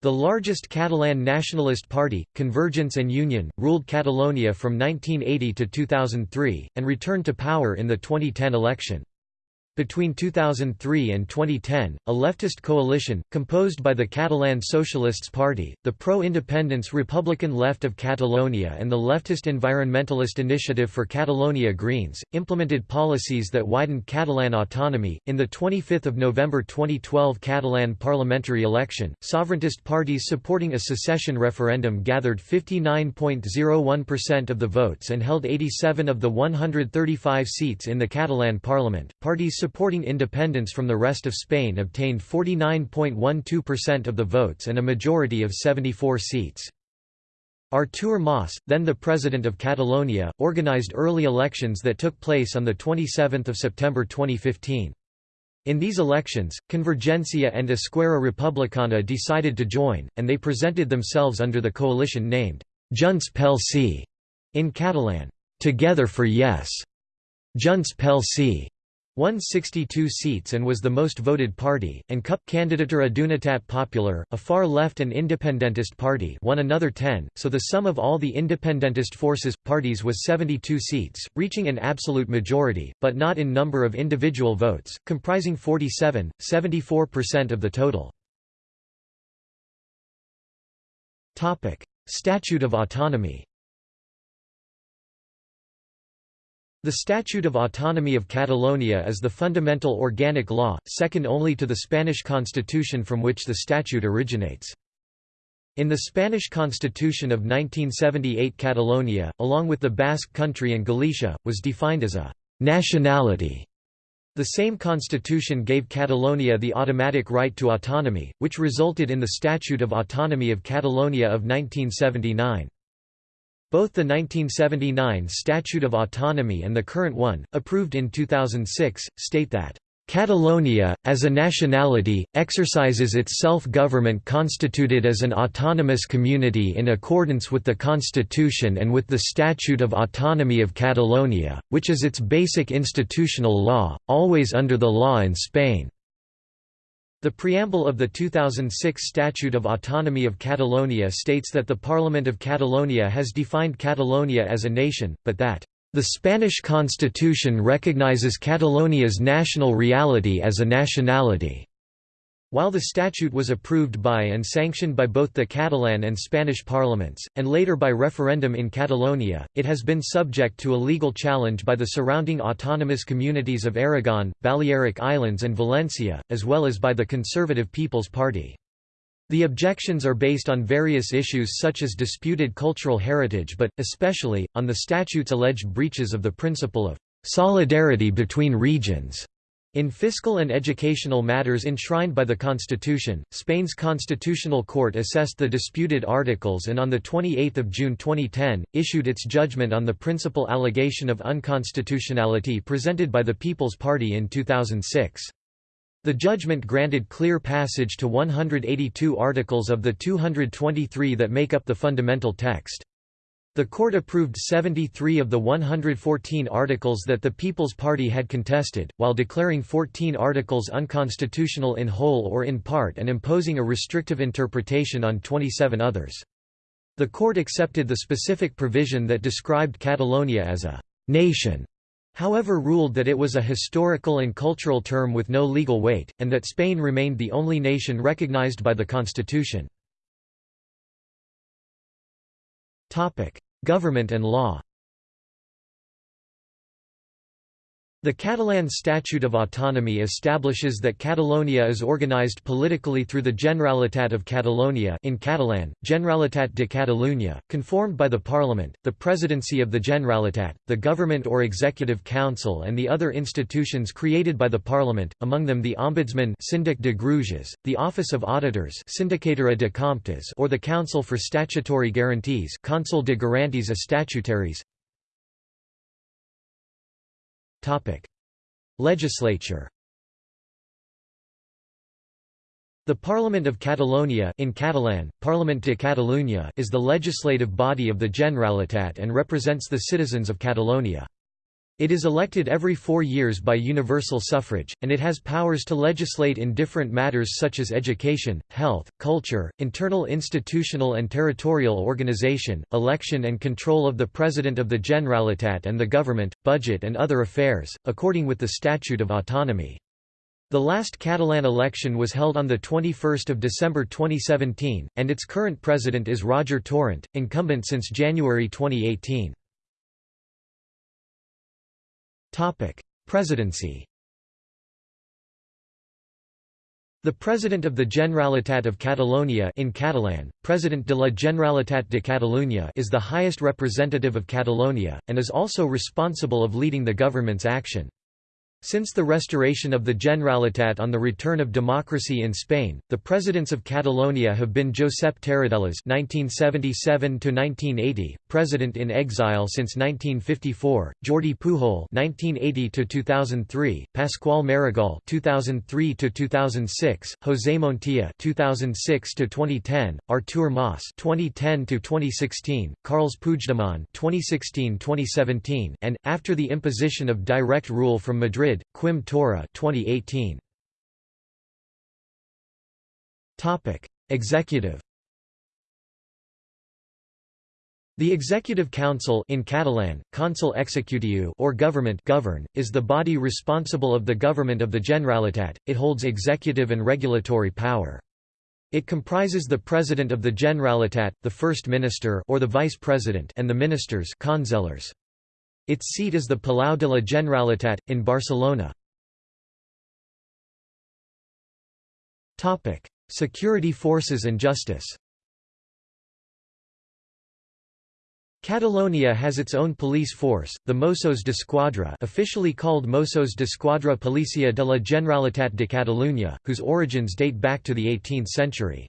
Speaker 1: The largest Catalan nationalist party, Convergence and Union, ruled Catalonia from 1980 to 2003, and returned to power in the 2010 election. Between 2003 and 2010, a leftist coalition, composed by the Catalan Socialists Party, the pro-independence Republican Left of Catalonia and the leftist Environmentalist Initiative for Catalonia Greens, implemented policies that widened Catalan autonomy. In the 25th of November 2012 Catalan parliamentary election, sovereigntist parties supporting a secession referendum gathered 59.01% of the votes and held 87 of the 135 seats in the Catalan parliament. Parties supporting independence from the rest of Spain obtained 49.12% of the votes and a majority of 74 seats. Artur Mas, then the president of Catalonia, organized early elections that took place on 27 September 2015. In these elections, Convergencia and Esquerra Republicana decided to join, and they presented themselves under the coalition named Junts pel Sí in Catalan, Together for Yes, Junts pel Sí won 62 seats and was the most voted party, and CUP Candidatura d'Unitat Popular, a far-left and independentist party won another 10, so the sum of all the independentist forces, parties was 72 seats, reaching an absolute majority, but not in number of individual votes, comprising 47, 74% of the total. Statute of Autonomy The Statute of Autonomy of Catalonia is the fundamental organic law, second only to the Spanish constitution from which the statute originates. In the Spanish constitution of 1978 Catalonia, along with the Basque Country and Galicia, was defined as a «nationality». The same constitution gave Catalonia the automatic right to autonomy, which resulted in the Statute of Autonomy of Catalonia of 1979. Both the 1979 Statute of Autonomy and the current one, approved in 2006, state that Catalonia, as a nationality, exercises its self-government constituted as an autonomous community in accordance with the Constitution and with the Statute of Autonomy of Catalonia, which is its basic institutional law, always under the law in Spain. The preamble of the 2006 Statute of Autonomy of Catalonia states that the Parliament of Catalonia has defined Catalonia as a nation, but that, "...the Spanish constitution recognizes Catalonia's national reality as a nationality." While the statute was approved by and sanctioned by both the Catalan and Spanish parliaments, and later by referendum in Catalonia, it has been subject to a legal challenge by the surrounding autonomous communities of Aragon, Balearic Islands and Valencia, as well as by the Conservative People's Party. The objections are based on various issues such as disputed cultural heritage but, especially, on the statute's alleged breaches of the principle of «solidarity between regions» In fiscal and educational matters enshrined by the Constitution, Spain's Constitutional Court assessed the disputed articles and on 28 June 2010, issued its judgment on the principal allegation of unconstitutionality presented by the People's Party in 2006. The judgment granted clear passage to 182 articles of the 223 that make up the fundamental text. The court approved 73 of the 114 articles that the People's Party had contested, while declaring 14 articles unconstitutional in whole or in part and imposing a restrictive interpretation on 27 others. The court accepted the specific provision that described Catalonia as a «nation», however ruled that it was a historical and cultural term with no legal weight, and that Spain remained the only nation recognized by the constitution. Government and law The Catalan Statute of Autonomy establishes that Catalonia is organized politically through the Generalitat of Catalonia in Catalan, Generalitat de Catalunya, conformed by the Parliament, the Presidency of the Generalitat, the Government or Executive Council and the other institutions created by the Parliament, among them the Ombudsman Síndic de Greuges, the Office of Auditors Sindicatura de Comptes or the Council for Statutory Guarantees Consell de Garanties Estatutaris Legislature The Parliament of Catalonia in Catalan, Parlament de Catalunya is the legislative body of the Generalitat and represents the citizens of Catalonia. It is elected every four years by universal suffrage, and it has powers to legislate in different matters such as education, health, culture, internal institutional and territorial organization, election and control of the President of the Generalitat and the government, budget and other affairs, according with the Statute of Autonomy. The last Catalan election was held on 21 December 2017, and its current president is Roger Torrent, incumbent since January 2018. Presidency The President of the Generalitat of Catalonia in Catalan, President de la Generalitat de Catalunya is the highest representative of Catalonia, and is also responsible of leading the government's action. Since the restoration of the Generalitat on the return of democracy in Spain, the presidents of Catalonia have been Josep Tarradellas (1977–1980), president in exile since 1954; Jordi Pujol (1980–2003), Pasqual Maragall (2003–2006), José Montilla (2006–2010), Artur Mas (2010–2016), Carles Puigdemont (2016–2017), and after the imposition of direct rule from Madrid Madrid, Quim Torra 2018. Topic: Executive The Executive Council in Catalan, Consell Executiu or Government govern, is the body responsible of the government of the Generalitat. It holds executive and regulatory power. It comprises the President of the Generalitat, the First Minister or the Vice President and the ministers consellers. Its seat is the Palau de la Generalitat, in Barcelona. Security forces and justice Catalonia has its own police force, the Mossos d'Esquadra officially called Mossos d'Esquadra Policia de la Generalitat de Catalunya, whose origins date back to the 18th century.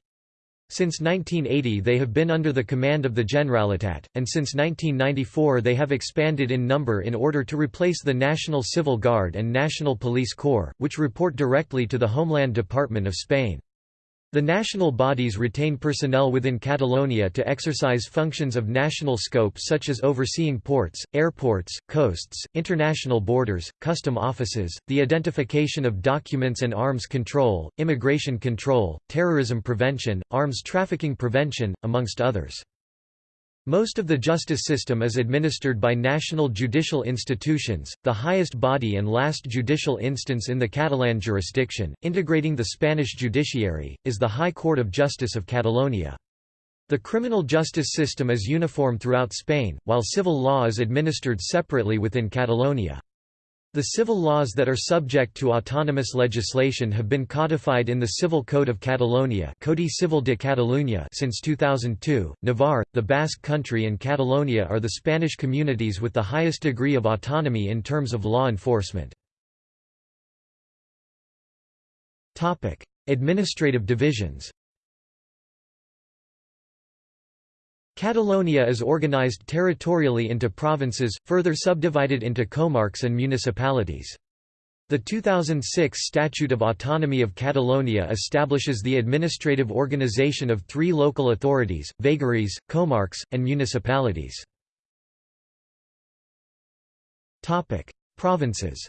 Speaker 1: Since 1980 they have been under the command of the Generalitat, and since 1994 they have expanded in number in order to replace the National Civil Guard and National Police Corps, which report directly to the Homeland Department of Spain. The national bodies retain personnel within Catalonia to exercise functions of national scope such as overseeing ports, airports, coasts, international borders, custom offices, the identification of documents and arms control, immigration control, terrorism prevention, arms trafficking prevention, amongst others. Most of the justice system is administered by national judicial institutions, the highest body and last judicial instance in the Catalan jurisdiction, integrating the Spanish judiciary, is the High Court of Justice of Catalonia. The criminal justice system is uniform throughout Spain, while civil law is administered separately within Catalonia. The civil laws that are subject to autonomous legislation have been codified in the Civil Code of Catalonia Codi Civil de Catalunya since 2002. Navarre, the Basque Country and Catalonia are the Spanish communities with the highest degree of autonomy in terms of law enforcement. Administrative divisions Catalonia is organized territorially into provinces, further subdivided into comarques and municipalities. The 2006 Statute of Autonomy of Catalonia establishes the administrative organization of three local authorities, vegueries, comarques, and municipalities. Provinces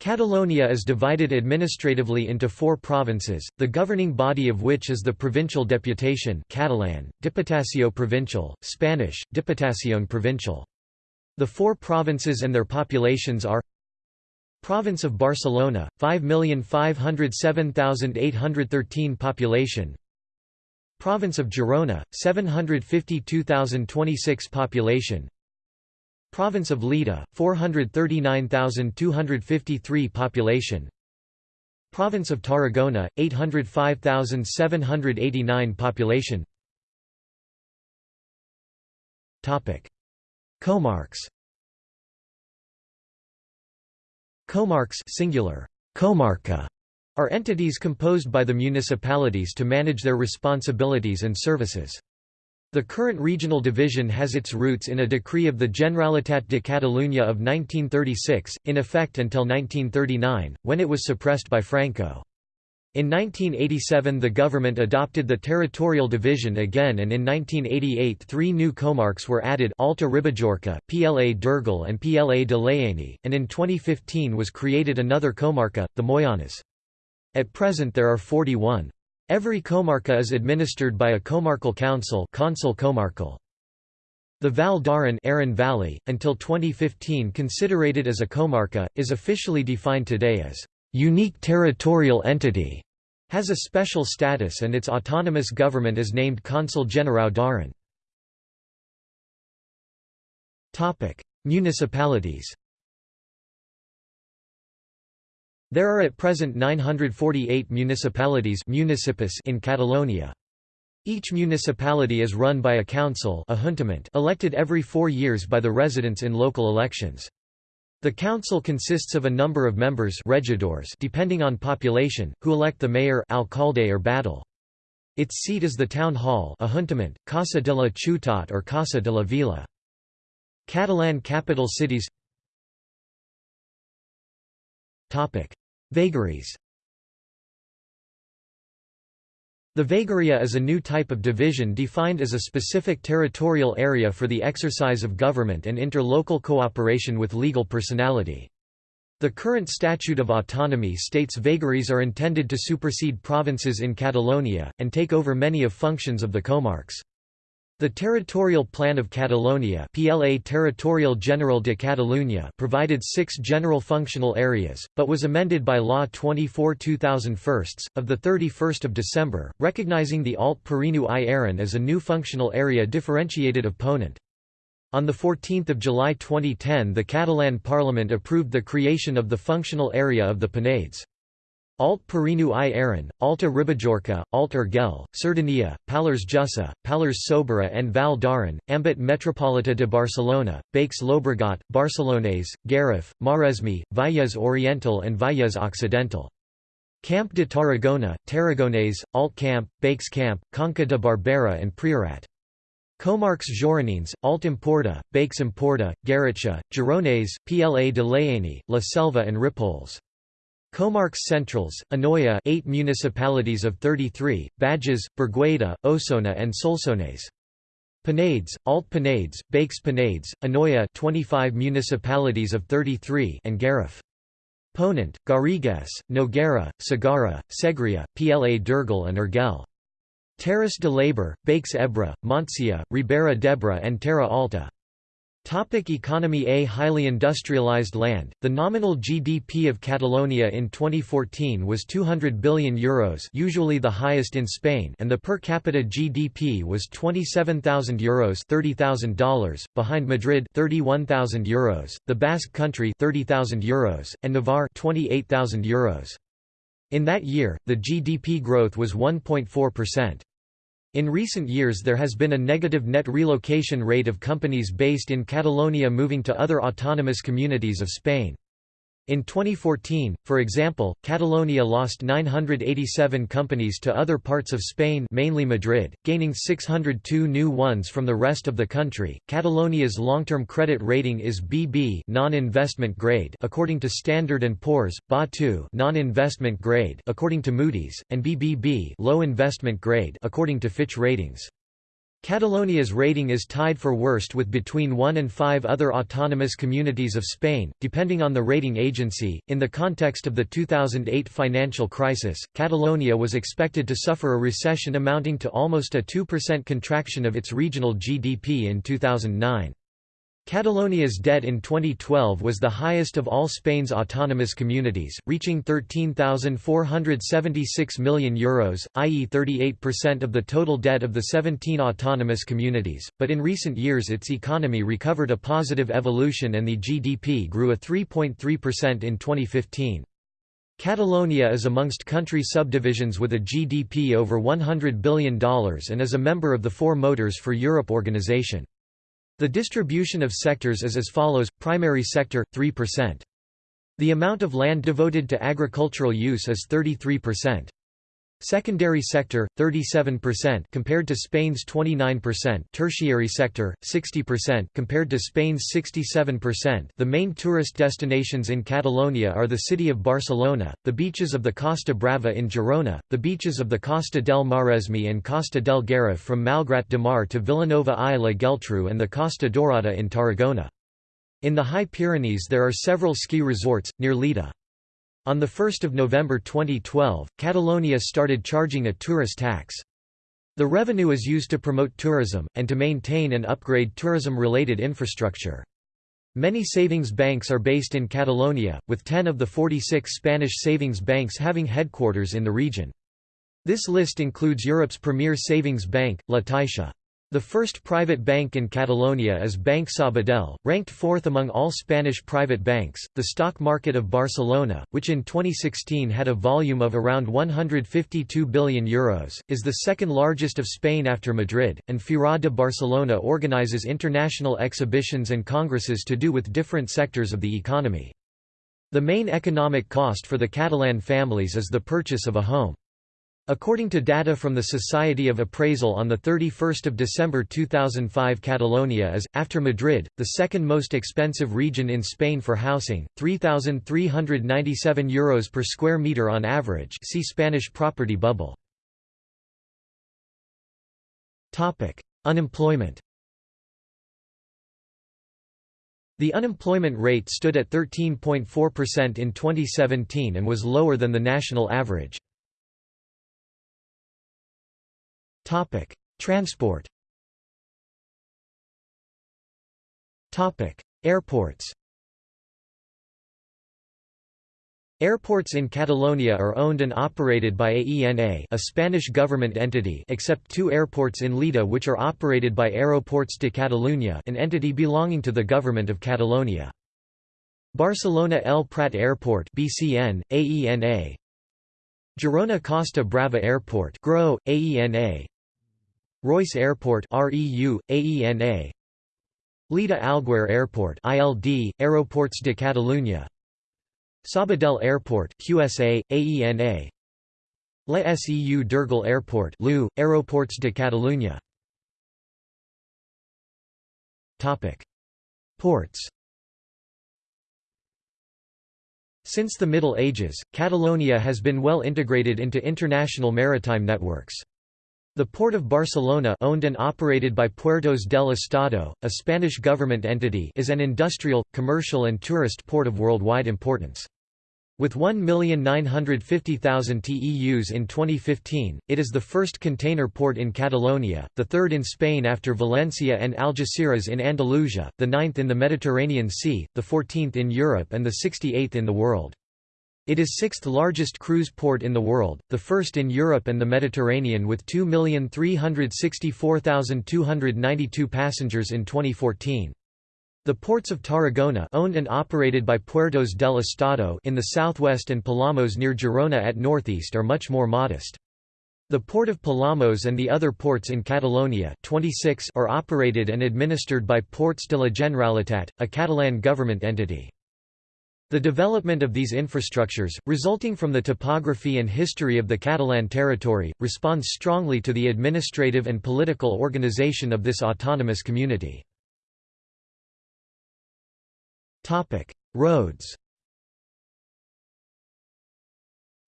Speaker 1: Catalonia is divided administratively into four provinces, the governing body of which is the provincial deputation Catalan, Diputació Provincial, Spanish, Diputación Provincial. The four provinces and their populations are Province of Barcelona, 5,507,813 population Province of Girona, 752,026 population Province of Lleida, 439,253 population. Province of Tarragona, 805,789 population. Comarcs Comarcs singular, comarca, are entities composed by the municipalities to manage their responsibilities and services. The current regional division has its roots in a decree of the Generalitat de Catalunya of 1936, in effect until 1939, when it was suppressed by Franco. In 1987 the government adopted the territorial division again and in 1988 three new comarcs were added Alta Ribagorça, PLA d'Urgell and PLA de Lleida, and in 2015 was created another comarca, the Moianès. At present there are 41. Every comarca is administered by a comarcal council Consell Comarcal. The Val d'Aran Aran Valley, until 2015 considered as a comarca, is officially defined today as unique territorial entity, has a special status and its autonomous government is named Consell Generau d'Aran. Municipalities There are at present 948 municipalities in Catalonia. Each municipality is run by a council a elected every four years by the residents in local elections. The council consists of a number of members regidors depending on population, who elect the mayor alcalde or batlle. Its seat is the town hall a Casa de la Ciutat or Casa de la Vila. Catalan capital cities Vegueries The vegueria is a new type of division defined as a specific territorial area for the exercise of government and interlocal cooperation with legal personality. The current Statute of Autonomy states vegueries are intended to supersede provinces in Catalonia, and take over many of functions of the comarcs. The Territorial Plan of Catalonia PLA Territorial General de Catalunya provided six general functional areas, but was amended by Law 24 2001, of 31 December, recognizing the Alt Pirineu i Aran as a new functional area differentiated of Ponent. On 14 July 2010 the Catalan Parliament approved the creation of the functional area of the Penedès. Alt Pirineu i Aran, Alta Ribagorça, Alt Urgell, Cerdanya, Pallars Jussà, Pallars Sobirà and Val d'Aran, Àmbit Metropolità de Barcelona, Baix Llobregat, Barcelonès, Garraf, Maresme, Vallès Oriental and Vallès Occidental. Camp de Tarragona, Tarragonès, Alt Camp, Baix Camp, Conca de Barberà and Priorat. Comarques Gironines, Alt Empordà, Baix Empordà, Garrotxa, Gironès, Pla de Lleida, La Selva and Ripollès. Comarcs Centrals, Anoia 8 municipalities of 33, Bages, Berguedà, Osona and Solsonès. Penedès, Alt Penedès, Baix Penedès, Anoia 25 municipalities of 33 and Garraf. Ponent, Garrigues, Noguera, Segarra, Segrià, Pla d'Urgell and Urgell. Terres de l'Ebre, Baix Ebre, Montsià, Ribera d'Ebre and Terra Alta. Topic economy A highly industrialized land, the nominal GDP of Catalonia in 2014 was €200 billion Euros usually the highest in Spain and the per capita GDP was €27,000 Euros $30,000, behind Madrid €31,000 Euros, the Basque Country €30,000 Euros, and Navarre €28,000 Euros. In that year, the GDP growth was 1.4%. In recent years there has been a negative net relocation rate of companies based in Catalonia moving to other autonomous communities of Spain. In 2014, for example, Catalonia lost 987 companies to other parts of Spain mainly Madrid, gaining 602 new ones from the rest of the country. Catalonia's long-term credit rating is BB non-investment grade according to Standard & Poor's, BA2 non-investment grade according to Moody's, and BBB low investment grade according to Fitch Ratings. Catalonia's rating is tied for worst with between one and five other autonomous communities of Spain, depending on the rating agency. In the context of the 2008 financial crisis, Catalonia was expected to suffer a recession amounting to almost a 2% contraction of its regional GDP in 2009. Catalonia's debt in 2012 was the highest of all Spain's autonomous communities, reaching €13,476 million, Euros, i.e. 38% of the total debt of the 17 autonomous communities, but in recent years its economy recovered a positive evolution and the GDP grew a 3.3% in 2015. Catalonia is amongst country subdivisions with a GDP over $100 billion and is a member of the Four Motors for Europe organization. The distribution of sectors is as follows, primary sector, 3%. The amount of land devoted to agricultural use is 33%. Secondary sector 37% compared to Spain's 29%, tertiary sector 60% compared to Spain's 67%. The main tourist destinations in Catalonia are the city of Barcelona, the beaches of the Costa Brava in Girona, the beaches of the Costa del Maresme and Costa del Garraf from Malgrat de Mar to Vilanova i la Geltrú and the Costa Dorada in Tarragona. In the High Pyrenees there are several ski resorts, near Lleida. On 1 November 2012, Catalonia started charging a tourist tax. The revenue is used to promote tourism, and to maintain and upgrade tourism-related infrastructure. Many savings banks are based in Catalonia, with 10 of the 46 Spanish savings banks having headquarters in the region. This list includes Europe's premier savings bank, La Caixa. The first private bank in Catalonia is Banc Sabadell, ranked fourth among all Spanish private banks. The stock market of Barcelona, which in 2016 had a volume of around 152 billion euros, is the second largest of Spain after Madrid, and Fira de Barcelona organizes international exhibitions and congresses to do with different sectors of the economy. The main economic cost for the Catalan families is the purchase of a home. According to data from the Society of Appraisal on 31 December 2005 Catalonia is, after Madrid, the second most expensive region in Spain for housing, €3,397 Euros per square metre on average see Spanish property bubble. Unemployment The unemployment rate stood at 13.4% in 2017 and was lower than the national average. Topic: Transport. Topic: Airports. Airports in Catalonia are owned and operated by AENA a Spanish government entity except two airports in Lleida which are operated by Aeroports de Catalunya an entity belonging to the Government of Catalonia. Barcelona El Prat Airport BCN, AENA Girona Costa Brava Airport GRO, AENA Reus Airport REU, AENA Lleida Alguer Airport ILD, Aeroports de Catalunya. Sabadell Airport QSA, AENA La Seu d'Urgell Airport LU, Aeroports de Catalunya. Topic. Ports. Since the Middle Ages, Catalonia has been well integrated into international maritime networks. The Port of Barcelona owned and operated by Puertos del Estado, a Spanish government entity is an industrial, commercial and tourist port of worldwide importance. With 1,950,000 TEUs in 2015, it is the first container port in Catalonia, the third in Spain after Valencia and Algeciras in Andalusia, the ninth in the Mediterranean Sea, the 14th in Europe and the 68th in the world. It is sixth largest cruise port in the world, the first in Europe and the Mediterranean with 2,364,292 passengers in 2014. The ports of Tarragona owned and operated by Puertos del Estado in the southwest and Palamos near Girona at northeast are much more modest. The port of Palamos and the other ports in Catalonia 26 are operated and administered by Ports de la Generalitat, a Catalan government entity. The development of these infrastructures, resulting from the topography and history of the Catalan territory, responds strongly to the administrative and political organization of this autonomous community. Roads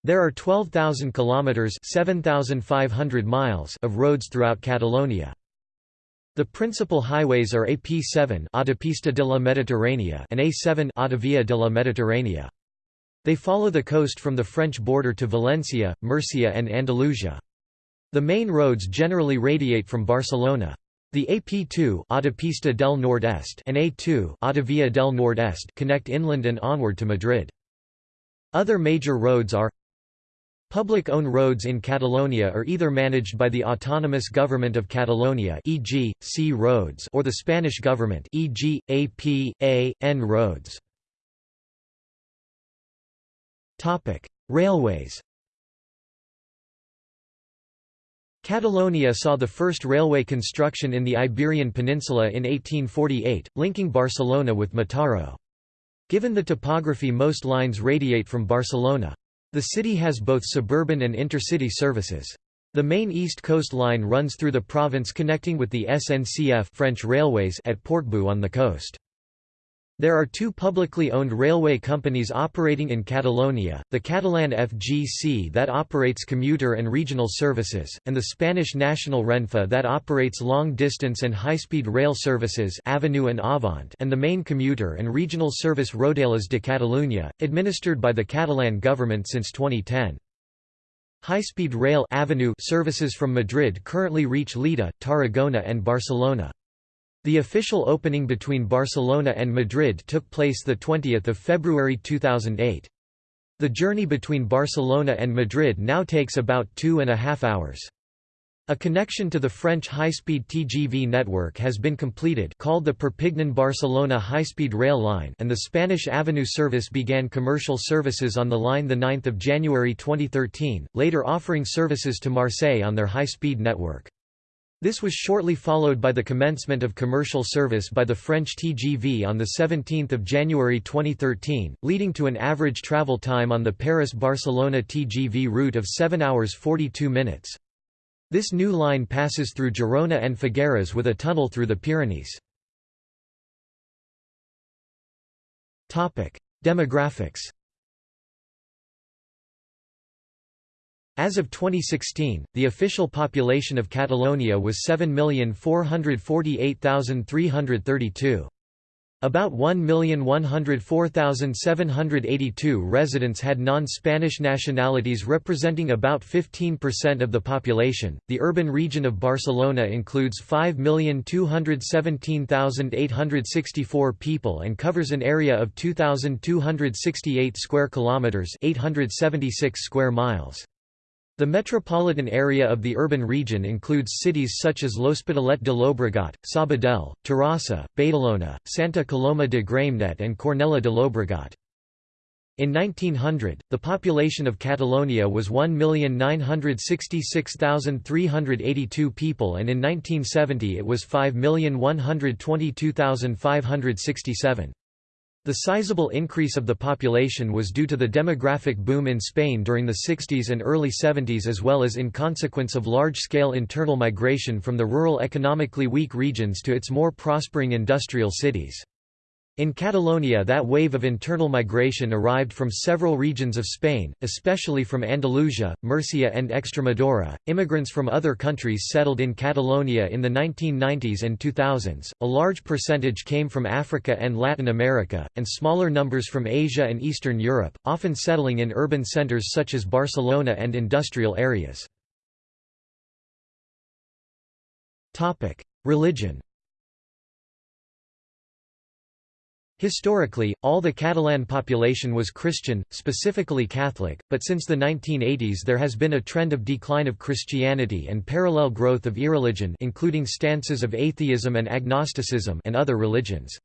Speaker 1: There are 12,000 kilometers (7,500 miles) of roads throughout Catalonia. The principal highways are AP7 Autopista de la Mediterránea and A7 Autovia de la Mediterránea. They follow the coast from the French border to Valencia, Murcia and Andalusia. The main roads generally radiate from Barcelona. The AP2 Autopista del Nordeste and A2 Autovia del Nordeste connect inland and onward to Madrid. Other major roads are Public-owned roads in Catalonia are either managed by the autonomous government of Catalonia e.g., C roads or the Spanish government e.g., AP, A, N roads. Railways Catalonia saw the first railway construction in the Iberian Peninsula in 1848, linking Barcelona with Mataró. Given the topography most lines radiate from Barcelona. The city has both suburban and intercity services. The main East Coast Line runs through the province connecting with the SNCF French Railways at Portbou on the coast. There are two publicly owned railway companies operating in Catalonia, the Catalan FGC that operates commuter and regional services, and the Spanish national Renfe that operates long-distance and high-speed rail services Avenue and, Avant and the main commuter and regional service Rodalies de Catalunya, administered by the Catalan government since 2010. High-speed rail Avenue services from Madrid currently reach Lleida, Tarragona and Barcelona. The official opening between Barcelona and Madrid took place 20 February 2008. The journey between Barcelona and Madrid now takes about two and a half hours. A connection to the French high-speed TGV network has been completed called the Perpignan-Barcelona high-speed rail line and the Spanish Avenue service began commercial services on the line 9 January 2013, later offering services to Marseille on their high-speed network. This was shortly followed by the commencement of commercial service by the French TGV on 17 January 2013, leading to an average travel time on the Paris-Barcelona TGV route of 7 hours 42 minutes. This new line passes through Girona and Figueres with a tunnel through the Pyrenees. Demographics As of 2016, the official population of Catalonia was 7,448,332. About 1,104,782 residents had non-Spanish nationalities representing about 15% of the population. The urban region of Barcelona includes 5,217,864 people and covers an area of 2,268 square kilometers, 876 square miles. The metropolitan area of the urban region includes cities such as L'Hospitalet de Llobregat, Sabadell, Terrassa, Badalona, Santa Coloma de Gramenet and Cornellà de Llobregat. In 1900, the population of Catalonia was 1,966,382 people and in 1970 it was 5,122,567. The sizable increase of the population was due to the demographic boom in Spain during the 60s and early 70s as well as in consequence of large-scale internal migration from the rural economically weak regions to its more prospering industrial cities. In Catalonia that wave of internal migration arrived from several regions of Spain, especially from Andalusia, Murcia and Extremadura. Immigrants from other countries settled in Catalonia in the 1990s and 2000s. A large percentage came from Africa and Latin America, and smaller numbers from Asia and Eastern Europe, often settling in urban centers such as Barcelona and industrial areas. Topic: Religion Historically, all the Catalan population was Christian, specifically Catholic, but since the 1980s there has been a trend of decline of Christianity and parallel growth of irreligion including stances of atheism and agnosticism and other religions.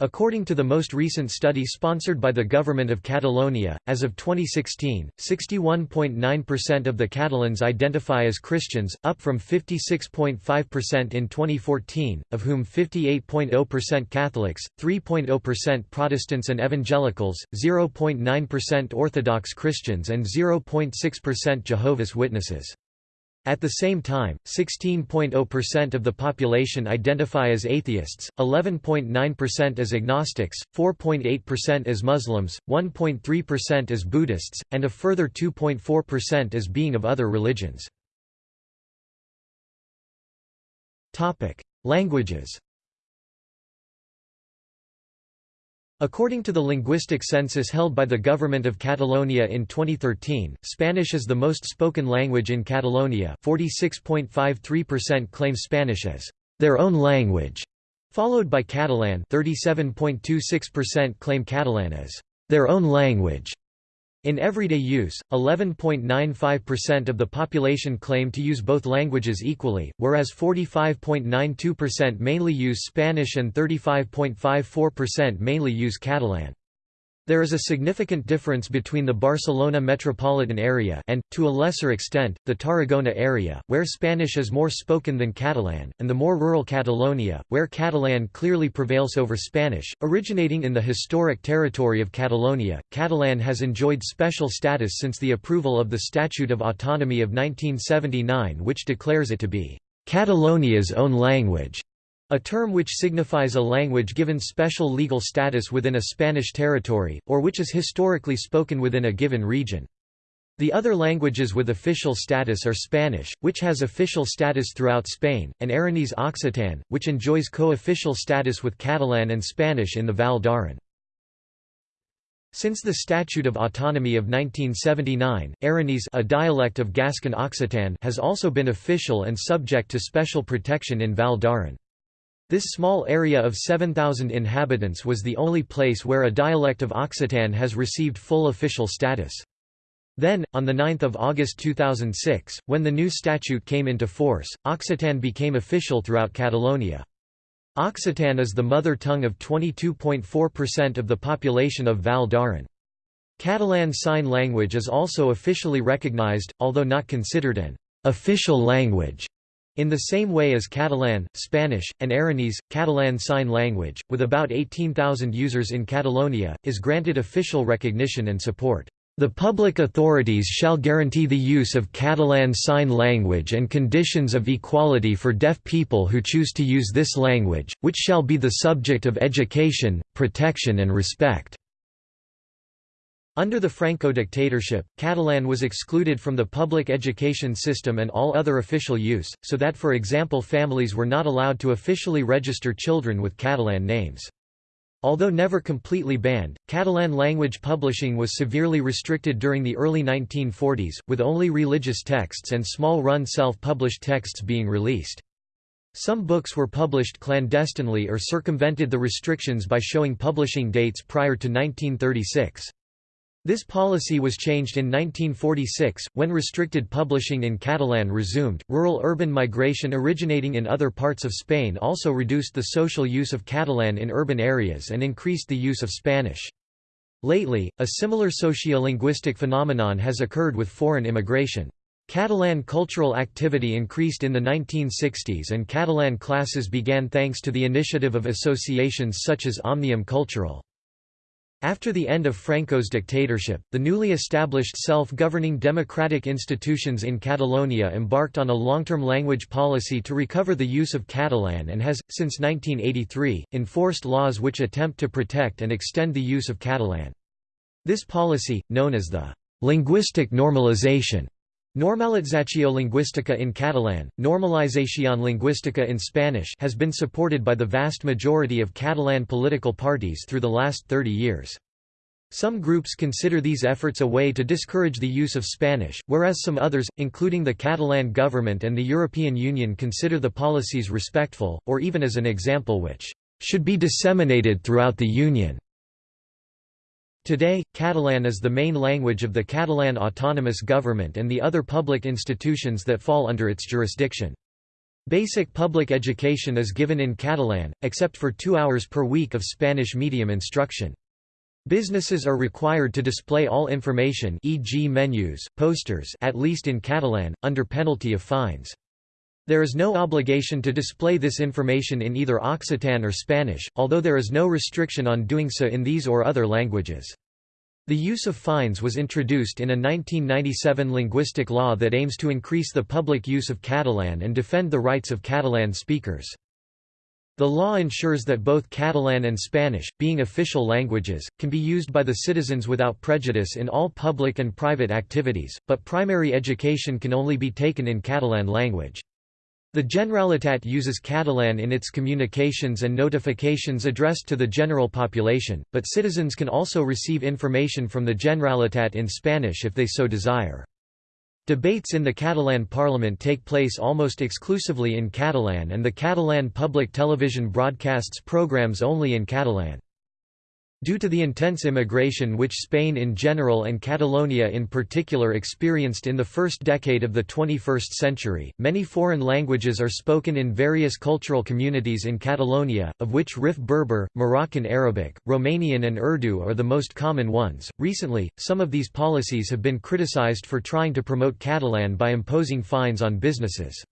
Speaker 1: According to the most recent study sponsored by the government of Catalonia, as of 2016, 61.9% of the Catalans identify as Christians, up from 56.5% in 2014, of whom 58.0% Catholics, 3.0% Protestants and Evangelicals, 0.9% Orthodox Christians and 0.6% Jehovah's Witnesses. At the same time, 16.0% of the population identify as atheists, 11.9% as agnostics, 4.8% as Muslims, 1.3% as Buddhists, and a further 2.4% as being of other religions. Languages According to the linguistic census held by the government of Catalonia in 2013, Spanish is the most spoken language in Catalonia 46.53% claim Spanish as their own language, followed by Catalan 37.26% claim Catalan as their own language. In everyday use, 11.95% of the population claim to use both languages equally, whereas 45.92% mainly use Spanish and 35.54% mainly use Catalan. There is a significant difference between the Barcelona metropolitan area and, to a lesser extent, the Tarragona area, where Spanish is more spoken than Catalan, and the more rural Catalonia, where Catalan clearly prevails over Spanish. Originating in the historic territory of Catalonia, Catalan has enjoyed special status since the approval of the Statute of Autonomy of 1979 which declares it to be Catalonia's own language. A term which signifies a language given special legal status within a Spanish territory, or which is historically spoken within a given region. The other languages with official status are Spanish, which has official status throughout Spain, and Aranese Occitan, which enjoys co-official status with Catalan and Spanish in the Val d'Aran. Since the Statute of Autonomy of 1979, Aranese a dialect of Gascon Occitan has also been official and subject to special protection in Val d'Aran. This small area of 7,000 inhabitants was the only place where a dialect of Occitan has received full official status. Then, on 9 August 2006, when the new statute came into force, Occitan became official throughout Catalonia. Occitan is the mother tongue of 22.4% of the population of Val d'Aran. Catalan Sign Language is also officially recognized, although not considered an official language. In the same way as Catalan, Spanish, and Aranese, Catalan Sign Language, with about 18,000 users in Catalonia, is granted official recognition and support. The public authorities shall guarantee the use of Catalan Sign Language and conditions of equality for deaf people who choose to use this language, which shall be the subject of education, protection and respect. Under the Franco dictatorship, Catalan was excluded from the public education system and all other official use, so that for example families were not allowed to officially register children with Catalan names. Although never completely banned, Catalan language publishing was severely restricted during the early 1940s, with only religious texts and small-run self-published texts being released. Some books were published clandestinely or circumvented the restrictions by showing publishing dates prior to 1936. This policy was changed in 1946, when restricted publishing in Catalan resumed. Rural urban migration originating in other parts of Spain also reduced the social use of Catalan in urban areas and increased the use of Spanish. Lately, a similar sociolinguistic phenomenon has occurred with foreign immigration. Catalan cultural activity increased in the 1960s and Catalan classes began thanks to the initiative of associations such as Omnium Cultural. After the end of Franco's dictatorship, the newly established self-governing democratic institutions in Catalonia embarked on a long-term language policy to recover the use of Catalan and has, since 1983, enforced laws which attempt to protect and extend the use of Catalan. This policy, known as the linguistic normalization Normalització lingüística in Catalan, Normalización lingüística in Spanish has been supported by the vast majority of Catalan political parties through the last 30 years. Some groups consider these efforts a way to discourage the use of Spanish, whereas some others, including the Catalan government and the European Union consider the policies respectful, or even as an example which should be disseminated throughout the Union. Today, Catalan is the main language of the Catalan autonomous government and the other public institutions that fall under its jurisdiction. Basic public education is given in Catalan, except for two hours per week of Spanish medium instruction. Businesses are required to display all information e.g. menus, posters at least in Catalan, under penalty of fines. There is no obligation to display this information in either Occitan or Spanish, although there is no restriction on doing so in these or other languages. The use of fines was introduced in a 1997 linguistic law that aims to increase the public use of Catalan and defend the rights of Catalan speakers. The law ensures that both Catalan and Spanish, being official languages, can be used by the citizens without prejudice in all public and private activities, but primary education can only be taken in Catalan language. The Generalitat uses Catalan in its communications and notifications addressed to the general population, but citizens can also receive information from the Generalitat in Spanish if they so desire. Debates in the Catalan Parliament take place almost exclusively in Catalan and the Catalan public television broadcasts programs only in Catalan. Due to the intense immigration which Spain in general and Catalonia in particular experienced in the first decade of the 21st century, many foreign languages are spoken in various cultural communities in Catalonia, of which Rif Berber, Moroccan Arabic, Romanian, and Urdu are the most common ones. Recently, some of these policies have been criticized for trying to promote Catalan by imposing fines on businesses.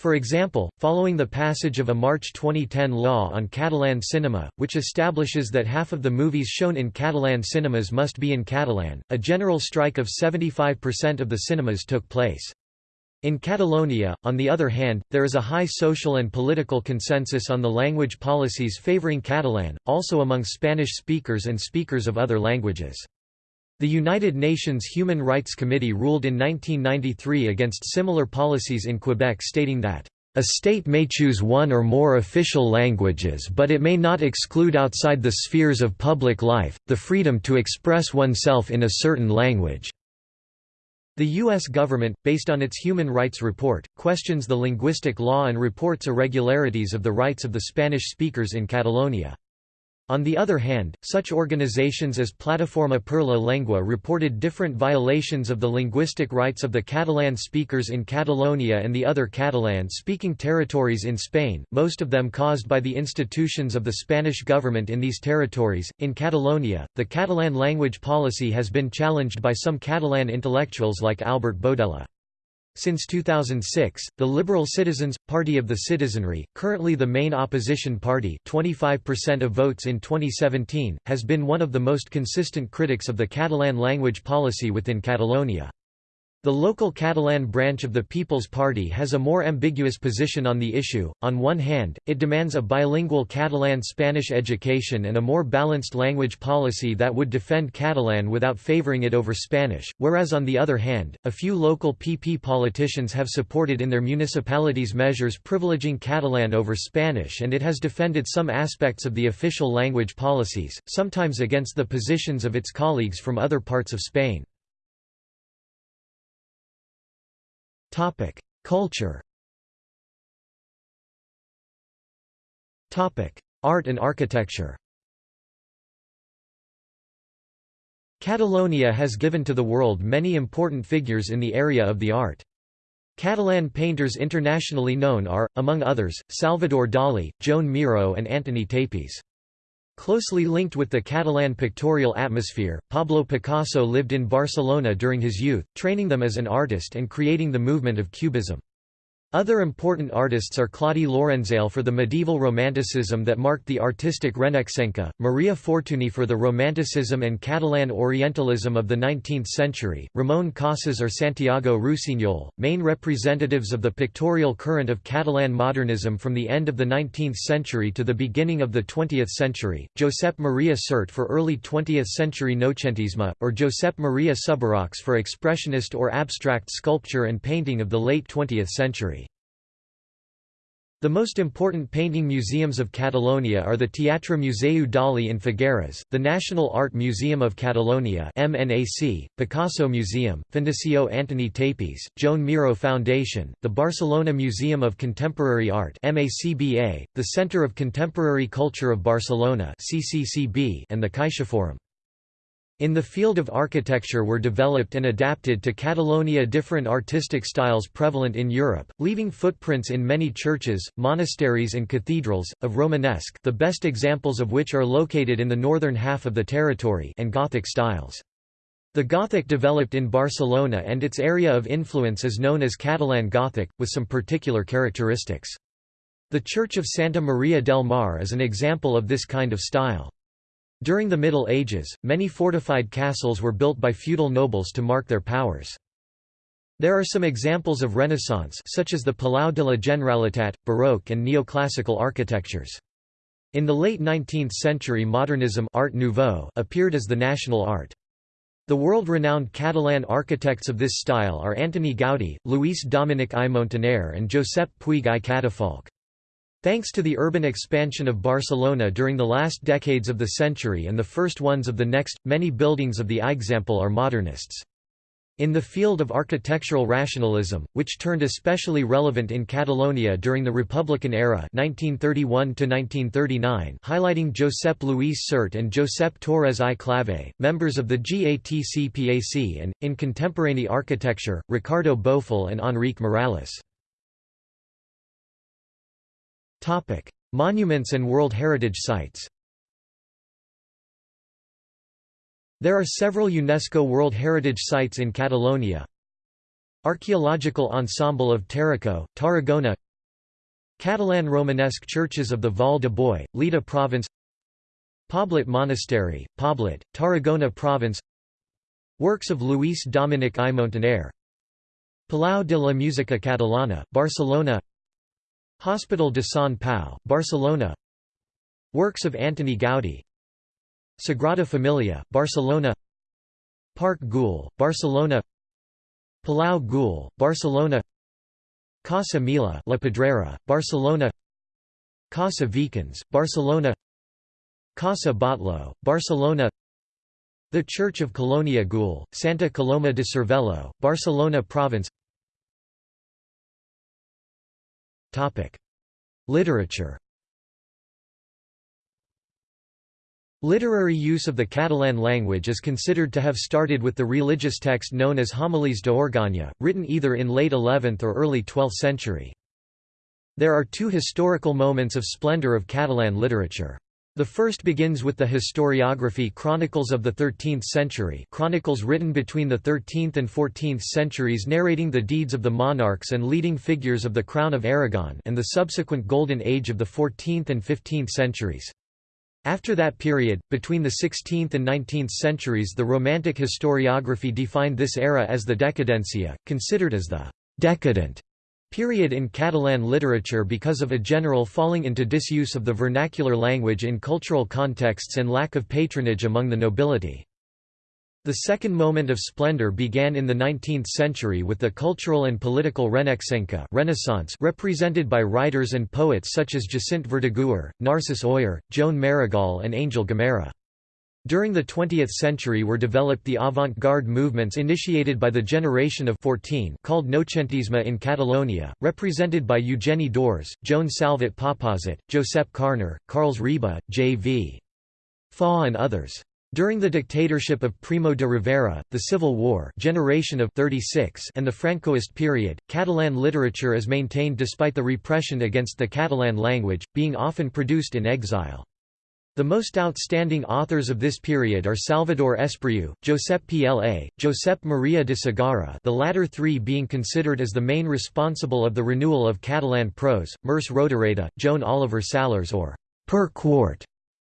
Speaker 1: For example, following the passage of a March 2010 law on Catalan cinema, which establishes that half of the movies shown in Catalan cinemas must be in Catalan, a general strike of 75% of the cinemas took place. In Catalonia, on the other hand, there is a high social and political consensus on the language policies favoring Catalan, also among Spanish speakers and speakers of other languages. The United Nations Human Rights Committee ruled in 1993 against similar policies in Quebec stating that, "...a state may choose one or more official languages but it may not exclude outside the spheres of public life, the freedom to express oneself in a certain language." The U.S. government, based on its Human Rights Report, questions the linguistic law and reports irregularities of the rights of the Spanish speakers in Catalonia. On the other hand, such organizations as Plataforma per la Llengua reported different violations of the linguistic rights of the Catalan speakers in Catalonia and the other Catalan-speaking territories in Spain, most of them caused by the institutions of the Spanish government in these territories. In Catalonia, the Catalan language policy has been challenged by some Catalan intellectuals like Albert Boadella. Since 2006, the Liberal Citizens, Party of the Citizenry, currently the main opposition party 25% of votes in 2017, has been one of the most consistent critics of the Catalan language policy within Catalonia. The local Catalan branch of the People's Party has a more ambiguous position on the issue. On one hand, it demands a bilingual Catalan-Spanish education and a more balanced language policy that would defend Catalan without favoring it over Spanish, whereas on the other hand, a few local PP politicians have supported in their municipalities measures privileging Catalan over Spanish and it has defended some aspects of the official language policies, sometimes against the positions of its colleagues from other parts of Spain. Topic: Culture. Topic: Art and architecture. Catalonia has given to the world many important figures in the area of the art. Catalan painters internationally known are, among others, Salvador Dalí, Joan Miró and Antoni Tàpies. Closely linked with the Catalan pictorial atmosphere, Pablo Picasso lived in Barcelona during his youth, training them as an artist and creating the movement of Cubism. Other important artists are Claudi Lorenzale for the medieval Romanticism that marked the artistic Renaixenca, Maria Fortuny for the Romanticism and Catalan Orientalism of the 19th century, Ramon Casas or Santiago Rusiñol, main representatives of the pictorial current of Catalan modernism from the end of the 19th century to the beginning of the 20th century, Josep Maria Sert for early 20th century Noucentisme, or Josep Maria Subirachs for expressionist or abstract sculpture and painting of the late 20th century. The most important painting museums of Catalonia are the Teatre Museu Dalí in Figueres, the National Art Museum of Catalonia MNAC, Picasso Museum, Fundació Antoni Tàpies, Joan Miró Foundation, the Barcelona Museum of Contemporary Art MACBA, the Centre of Contemporary Culture of Barcelona CCCB, and the CaixaForum. In the field of architecture were developed and adapted to Catalonia different artistic styles prevalent in Europe, leaving footprints in many churches, monasteries and cathedrals, of Romanesque the best examples of which are located in the northern half of the territory and Gothic styles. The Gothic developed in Barcelona and its area of influence is known as Catalan Gothic, with some particular characteristics. The Church of Santa Maria del Mar is an example of this kind of style. During the Middle Ages, many fortified castles were built by feudal nobles to mark their powers. There are some examples of Renaissance such as the Palau de la Generalitat, Baroque and neoclassical architectures. In the late 19th century modernism Art Nouveau appeared as the national art. The world-renowned Catalan architects of this style are Antoni Gaudí, Lluís Domènech i Montaner and Josep Puig i Cadafalch. Thanks to the urban expansion of Barcelona during the last decades of the century and the first ones of the next, many buildings of the Eixample are modernists. In the field of architectural rationalism, which turned especially relevant in Catalonia during the Republican era 1931 highlighting Josep Lluís Sert and Josep Torres i Clavé, members of the GATC-PAC and, in contemporary architecture, Ricardo Bofill and Enric Miralles. Monuments and World Heritage Sites There are several UNESCO World Heritage Sites in Catalonia. Archaeological Ensemble of Tarraco, Tarragona. Catalan Romanesque churches of the Vall de Boí, Lleida Province. Poblet Monastery, Poblet, Tarragona Province. Works of Lluís Domènech i Montaner. Palau de la Música Catalana, Barcelona Hospital de Sant Pau, Barcelona. Works of Antoni Gaudí Sagrada Familia, Barcelona. Parc Güell, Barcelona. Palau Güell, Barcelona. Casa Mila La Pedrera, Barcelona. Casa Vicens, Barcelona. Casa Batlló, Barcelona. The Church of Colonia Güell, Santa Coloma de Cervelló, Barcelona Province Literature Literary use of the Catalan language is considered to have started with the religious text known as Homilies de written either in late 11th or early 12th century. There are two historical moments of splendor of Catalan literature. The first begins with the historiography Chronicles of the 13th century chronicles written between the 13th and 14th centuries narrating the deeds of the monarchs and leading figures of the Crown of Aragon and the subsequent Golden Age of the 14th and 15th centuries. After that period, between the 16th and 19th centuries the Romantic historiography defined this era as the Decadencia, considered as the «decadent» period in Catalan literature because of a general falling into disuse of the vernacular language in cultural contexts and lack of patronage among the nobility. The second moment of splendor began in the 19th century with the cultural and political Renaixenca Renaissance represented by writers and poets such as Jacint Verdaguer, Narcís Oller, Joan Maragall and Angel Guimerà. During the 20th century were developed the avant-garde movements initiated by the generation of 14 called Noucentisme in Catalonia, represented by Eugeni d'Ors, Joan Salvat Papasseit, Josep Carner, Carles Riba, J.V. Foix and others. During the dictatorship of Primo de Rivera, the Civil War generation of 36 and the Francoist period, Catalan literature is maintained despite the repression against the Catalan language, being often produced in exile. The most outstanding authors of this period are Salvador Espriu, Josep Pla, Josep Maria de Sagarra the latter three being considered as the main responsible of the renewal of Catalan prose, Merce Rodoreda, Joan Oliver Sallarès or Pere Quart,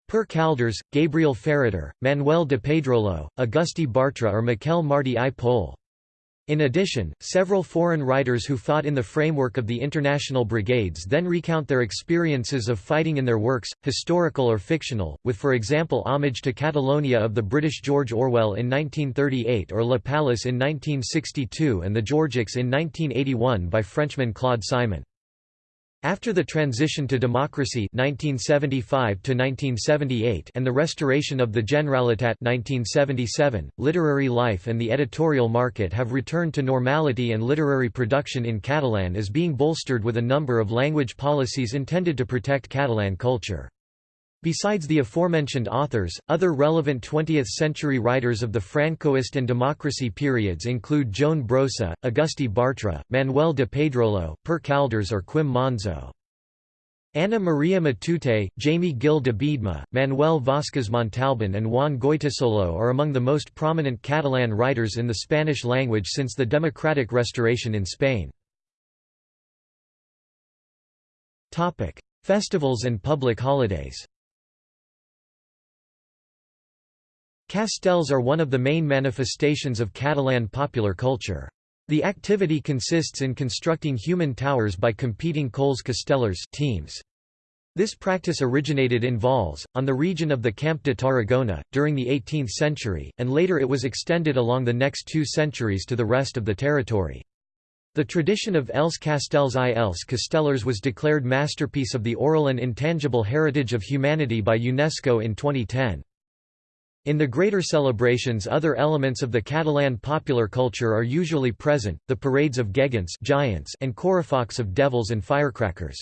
Speaker 1: Pere Calders, Gabriel Ferrater, Manuel de Pedrolo, Agustí Bartra or Miquel Martí i Pol. In addition, several foreign writers who fought in the framework of the international brigades then recount their experiences of fighting in their works, historical or fictional, with for example Homage to Catalonia of the British George Orwell in 1938 or Le Palace in 1962 and The Georgics in 1981 by Frenchman Claude Simon. After the transition to democracy 1975 and the restoration of the Generalitat 1977, literary life and the editorial market have returned to normality and literary production in Catalan is being bolstered with a number of language policies intended to protect Catalan culture. Besides the aforementioned authors, other relevant 20th-century writers of the Francoist and democracy periods include Joan Brossa, Agustí Bartra, Manuel de Pedrolo, Pere Calders or Quim Monzó. Ana Maria Matute, Jaime Gil de Biedma, Manuel Vázquez Montalbán and Juan Goytisolo are among the most prominent Catalan writers in the Spanish language since the democratic restoration in Spain. Festivals and public holidays Castells are one of the main manifestations of Catalan popular culture. The activity consists in constructing human towers by competing cols castellers teams. This practice originated in Valls, on the region of the Camp de Tarragona, during the 18th century, and later it was extended along the next two centuries to the rest of the territory. The tradition of Els Castells i Els Castellers was declared Masterpiece of the Oral and Intangible Heritage of Humanity by UNESCO in 2010. In the greater celebrations other elements of the Catalan popular culture are usually present, the parades of gegants giants and correfocs of devils and firecrackers.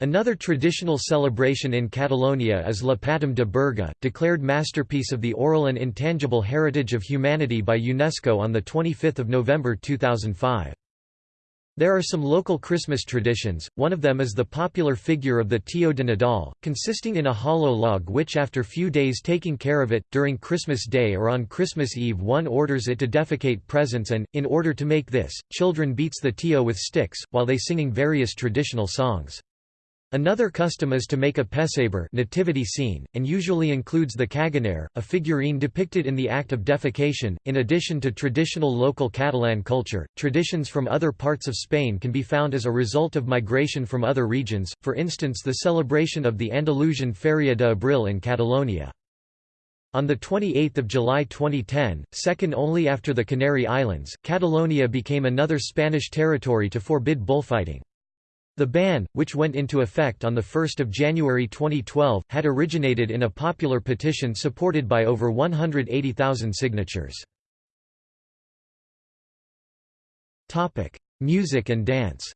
Speaker 1: Another traditional celebration in Catalonia is La Patum de Berga, declared masterpiece of the oral and intangible heritage of humanity by UNESCO on 25 November 2005. There are some local Christmas traditions, one of them is the popular figure of the Tio de Nadal, consisting in a hollow log which after few days taking care of it, during Christmas Day or on Christmas Eve one orders it to defecate presents and, in order to make this, children beats the Tio with sticks, while they singing various traditional songs. Another custom is to make a pesebre nativity scene, and usually includes the caganer, a figurine depicted in the act of defecation. In addition to traditional local Catalan culture, traditions from other parts of Spain can be found as a result of migration from other regions, for instance the celebration of the Andalusian Feria de Abril in Catalonia. On 28 July 2010, second only after the Canary Islands, Catalonia became another Spanish territory to forbid bullfighting. The ban, which went into effect on 1 January 2012, had originated in a popular petition supported by over 180,000 signatures. Music and dance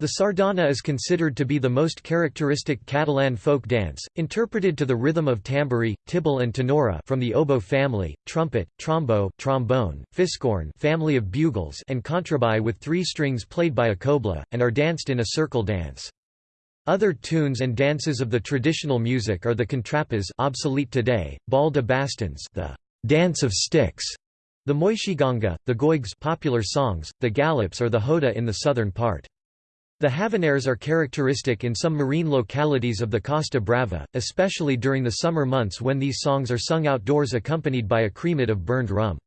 Speaker 1: The sardana is considered to be the most characteristic Catalan folk dance, interpreted to the rhythm of tamborí, tible and tenora from the oboe family, trumpet, trombo, trombone, fiscorn family of bugles and contrabaix with three strings played by a cobla, and are danced in a circle dance. Other tunes and dances of the traditional music are the contrapas obsolete today, ball de bastons the dance of sticks, the moixiganga, the goigs popular songs, the galops or the hoda in the southern part. The Habaneres are characteristic in some marine localities of the Costa Brava, especially during the summer months when these songs are sung outdoors accompanied by a cremat of burned rum.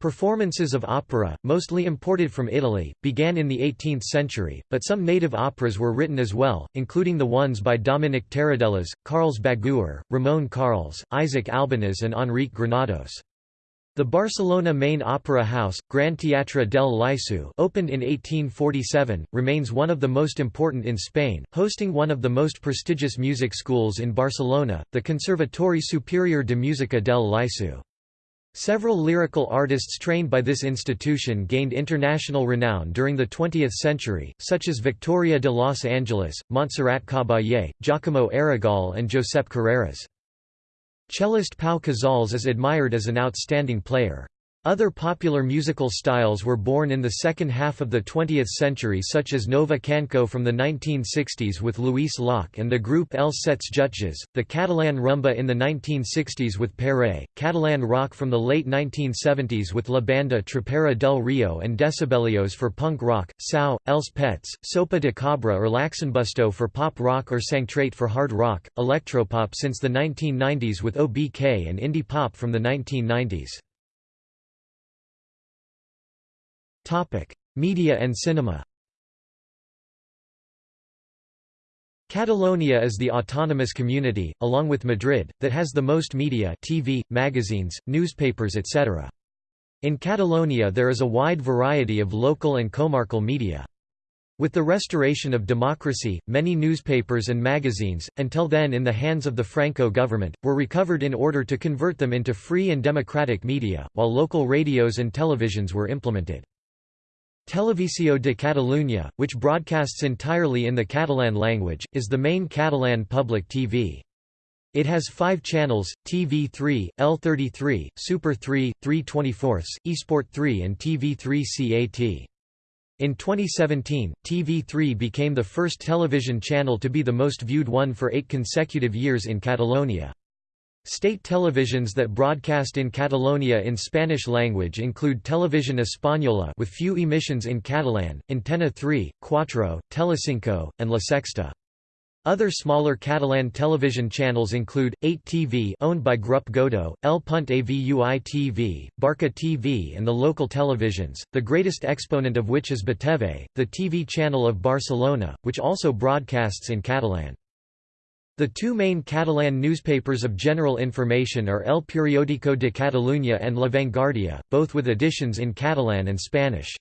Speaker 1: Performances of opera, mostly imported from Italy, began in the 18th century, but some native operas were written as well, including the ones by Domènec Terradellas, Carles Baguer, Ramon Carles, Isaac Albéniz and Enrique Granados. The Barcelona main opera house, Gran Teatre del Liceu opened in 1847, remains one of the most important in Spain, hosting one of the most prestigious music schools in Barcelona, the Conservatori Superior de Música del Liceu. Several lyrical artists trained by this institution gained international renown during the 20th century, such as Victoria de Los Angeles, Montserrat Caballé, Giacomo Aragall and Josep Carreras. Cellist Pau Casals is admired as an outstanding player. Other popular musical styles were born in the second half of the 20th century such as Nova Cançó from the 1960s with Lluís Llach and the group Els Setze Jutges, the Catalan rumba in the 1960s with Pere, Catalan rock from the late 1970s with La Banda Trapera del Rio and Decibelios for punk rock, Sau, Els Pets, Sopa de Cabra or Lax'n'Busto for pop rock or Sangtraït for hard rock, electropop since the 1990s with OBK and indie pop from the 1990s. Topic: Media and cinema. Catalonia is the autonomous community, along with Madrid, that has the most media TV, magazines, newspapers etc. In Catalonia there is a wide variety of local and comarcal media. With the restoration of democracy, many newspapers and magazines, until then in the hands of the Franco government, were recovered in order to convert them into free and democratic media, while local radios and televisions were implemented. Televisió de Catalunya, which broadcasts entirely in the Catalan language, is the main Catalan public TV. It has five channels, TV3, L33, Super 3, 324, eSport 3 and TV3 CAT. In 2017, TV3 became the first television channel to be the most viewed one for eight consecutive years in Catalonia. State televisions that broadcast in Catalonia in Spanish language include Televisión Española with few emissions in Catalan, Antena 3, Cuatro, Telecinco, and La Sexta. Other smaller Catalan television channels include 8TV owned by Grup Godó, El Punt Avui TV, Barca TV and the local televisions, the greatest exponent of which is BeTV, the TV channel of Barcelona, which also broadcasts in Catalan. The two main Catalan newspapers of general information are El Periódico de Catalunya and La Vanguardia, both with editions in Catalan and Spanish.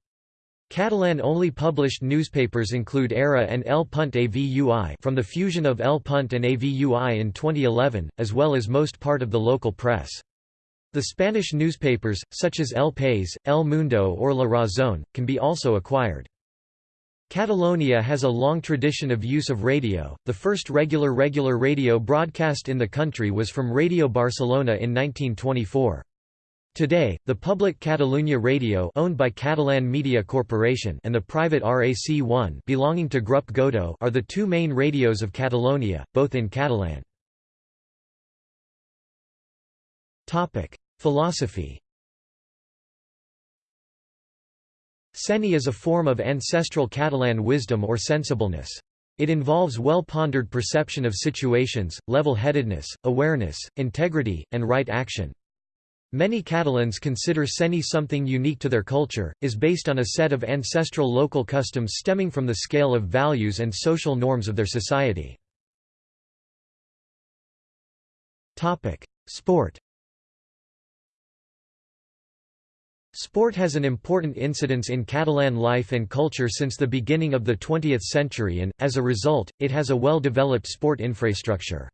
Speaker 1: Catalan-only published newspapers include Ara and El Punt Avui from the fusion of El Punt and Avui in 2011, as well as most part of the local press. The Spanish newspapers, such as El País, El Mundo or La Razón, can be also acquired. Catalonia has a long tradition of use of radio. The first regular regular radio broadcast in the country was from Radio Barcelona in 1924. Today, the public Catalunya Radio owned by Catalan Media Corporation and the private RAC1 belonging to Grup Godó are the two main radios of Catalonia, both in Catalan. Topic: Philosophy. Seny is a form of ancestral Catalan wisdom or sensibleness. It involves well-pondered perception of situations, level-headedness, awareness, integrity, and right action. Many Catalans consider Seny something unique to their culture, is based on a set of ancestral local customs stemming from the scale of values and social norms of their society. Sport Sport has an important incidence in Catalan life and culture since the beginning of the 20th century and, as a result, it has a well-developed sport infrastructure.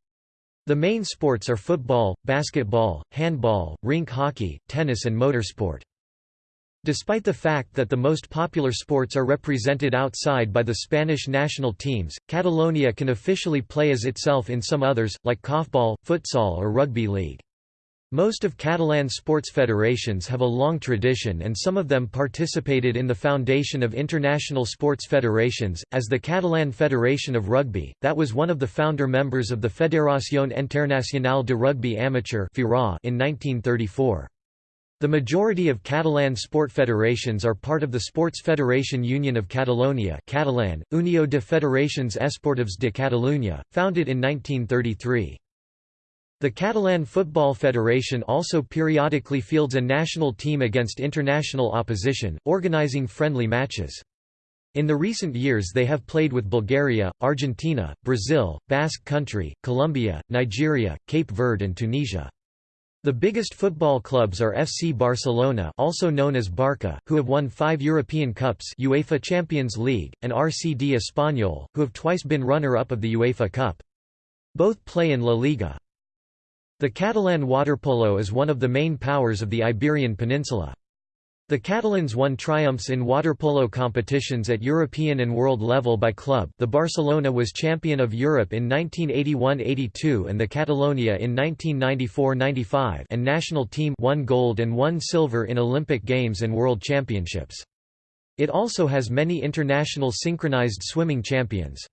Speaker 1: The main sports are football, basketball, handball, rink hockey, tennis and motorsport. Despite the fact that the most popular sports are represented outside by the Spanish national teams, Catalonia can officially play as itself in some others, like korfball, futsal or rugby league. Most of Catalan sports federations have a long tradition and some of them participated in the foundation of international sports federations, as the Catalan Federation of Rugby, that was one of the founder members of the Federación Internacional de Rugby Amateur in 1934. The majority of Catalan sport federations are part of the Sports Federation Union of Catalonia Catalan, Unió de Federacions Esportives de Catalunya, founded in 1933. The Catalan Football Federation also periodically fields a national team against international opposition, organizing friendly matches. In the recent years they have played with Bulgaria, Argentina, Brazil, Basque Country, Colombia, Nigeria, Cape Verde and Tunisia. The biggest football clubs are FC Barcelona also known as Barca, who have won five European Cups UEFA Champions League, and RCD Espanyol, who have twice been runner-up of the UEFA Cup. Both play in La Liga. The Catalan waterpolo is one of the main powers of the Iberian Peninsula. The Catalans won triumphs in waterpolo competitions at European and world level by club the Barcelona was champion of Europe in 1981–82 and the Catalonia in 1994–95 and national team won gold and one silver in Olympic Games and World Championships. It also has many international synchronized swimming champions.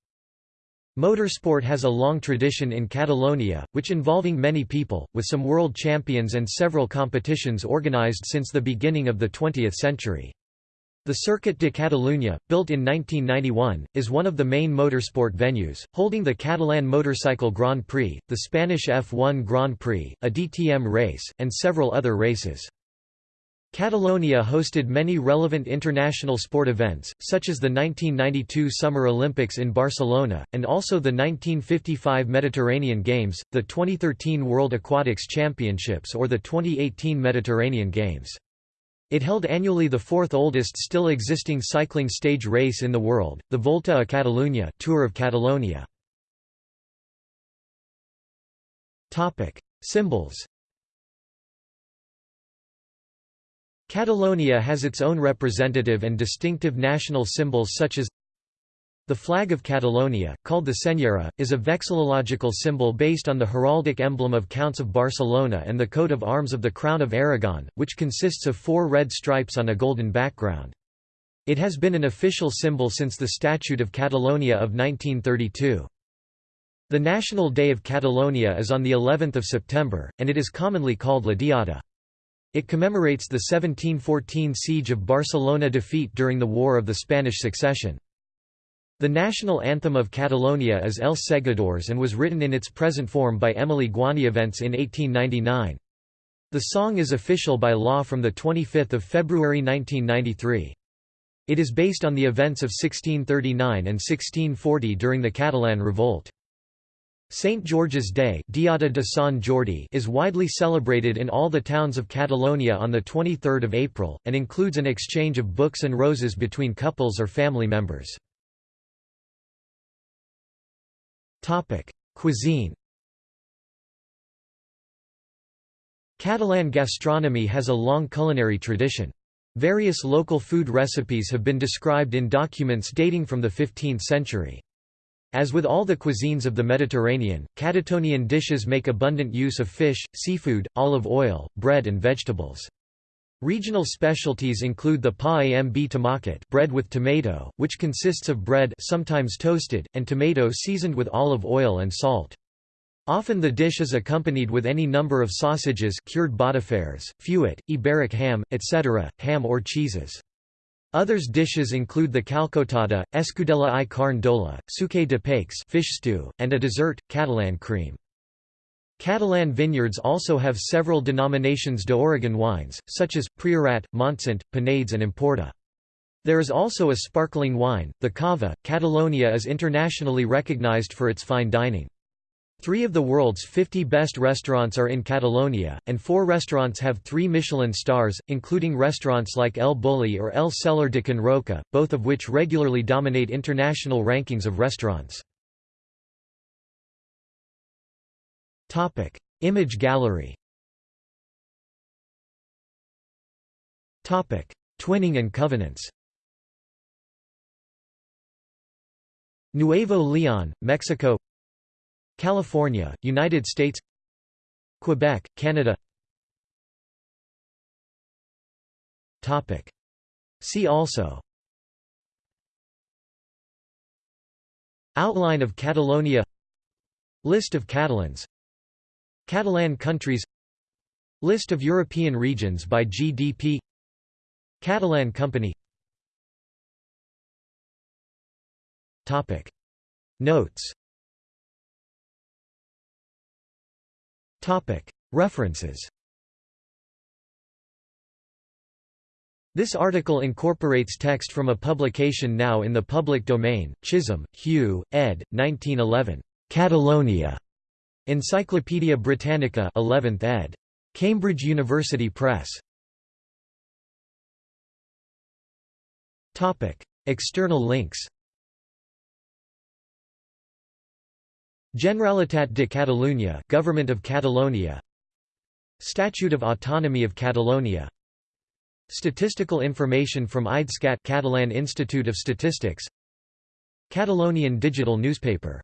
Speaker 1: Motorsport has a long tradition in Catalonia, which involving many people, with some world champions and several competitions organized since the beginning of the 20th century. The Circuit de Catalunya, built in 1991, is one of the main motorsport venues, holding the Catalan Motorcycle Grand Prix, the Spanish F1 Grand Prix, a DTM race, and several other races. Catalonia hosted many relevant international sport events, such as the 1992 Summer Olympics in Barcelona, and also the 1955 Mediterranean Games, the 2013 World Aquatics Championships or the 2018 Mediterranean Games. It held annually the fourth oldest still existing cycling stage race in the world, the Volta a Catalunya Tour of Catalonia. Symbols Catalonia has its own representative and distinctive national symbols such as the flag of Catalonia, called the Senyera, is a vexillological symbol based on the heraldic emblem of Counts of Barcelona and the coat of arms of the Crown of Aragon, which consists of four red stripes on a golden background. It has been an official symbol since the Statute of Catalonia of 1932. The National Day of Catalonia is on the 11th of September, and it is commonly called La Diada. It commemorates the 1714 siege of Barcelona defeat during the War of the Spanish Succession. The national anthem of Catalonia is Els Segadors and was written in its present form by Emili Guanyavents in 1899. The song is official by law from 25 February 1993. It is based on the events of 1639 and 1640 during the Catalan Revolt. St. George's Day Diada de Sant Jordi is widely celebrated in all the towns of Catalonia on 23 April, and includes an exchange of books and roses between couples or family members. Cuisine Catalan gastronomy has a long culinary tradition. Various local food recipes have been described in documents dating from the 15th century. As with all the cuisines of the Mediterranean, Catatonian dishes make abundant use of fish, seafood, olive oil, bread and vegetables. Regional specialties include the pa amb tomàquet bread with tomato, which consists of bread sometimes toasted, and tomato seasoned with olive oil and salt. Often the dish is accompanied with any number of sausages cured botifarres, fuet, Iberic ham, etc., ham or cheeses. Others dishes include the calçotada, escudella i carn d'olla, suquet de peix fish stew, and a dessert, Catalan cream. Catalan vineyards also have several denominations d'Origen wines, such as, Priorat, Montsant, Penedès and Empordà. There is also a sparkling wine, the cava. Catalonia is internationally recognized for its fine dining. Three of the world's 50 best restaurants are in Catalonia, and four restaurants have three Michelin stars, including restaurants like El Bulli or El Cellar de Can Roca, both of which regularly dominate international rankings of restaurants. Image gallery. Twinning and covenants. Nuevo Leon, Mexico California, United States Quebec, Canada. Topic. See also. Outline of Catalonia. List of Catalans. Catalan countries. List of European regions by GDP Catalan Company. Topic. Notes References This article incorporates text from a publication now in the public domain, Chisholm, Hugh, ed. 1911. Catalonia. Encyclopædia Britannica 11th ed. Cambridge University Press. External links Generalitat de Catalunya Government of Catalonia. Statute of Autonomy of Catalonia. Statistical information from IDESCAT Catalan Institute of Statistics. Catalonian digital newspaper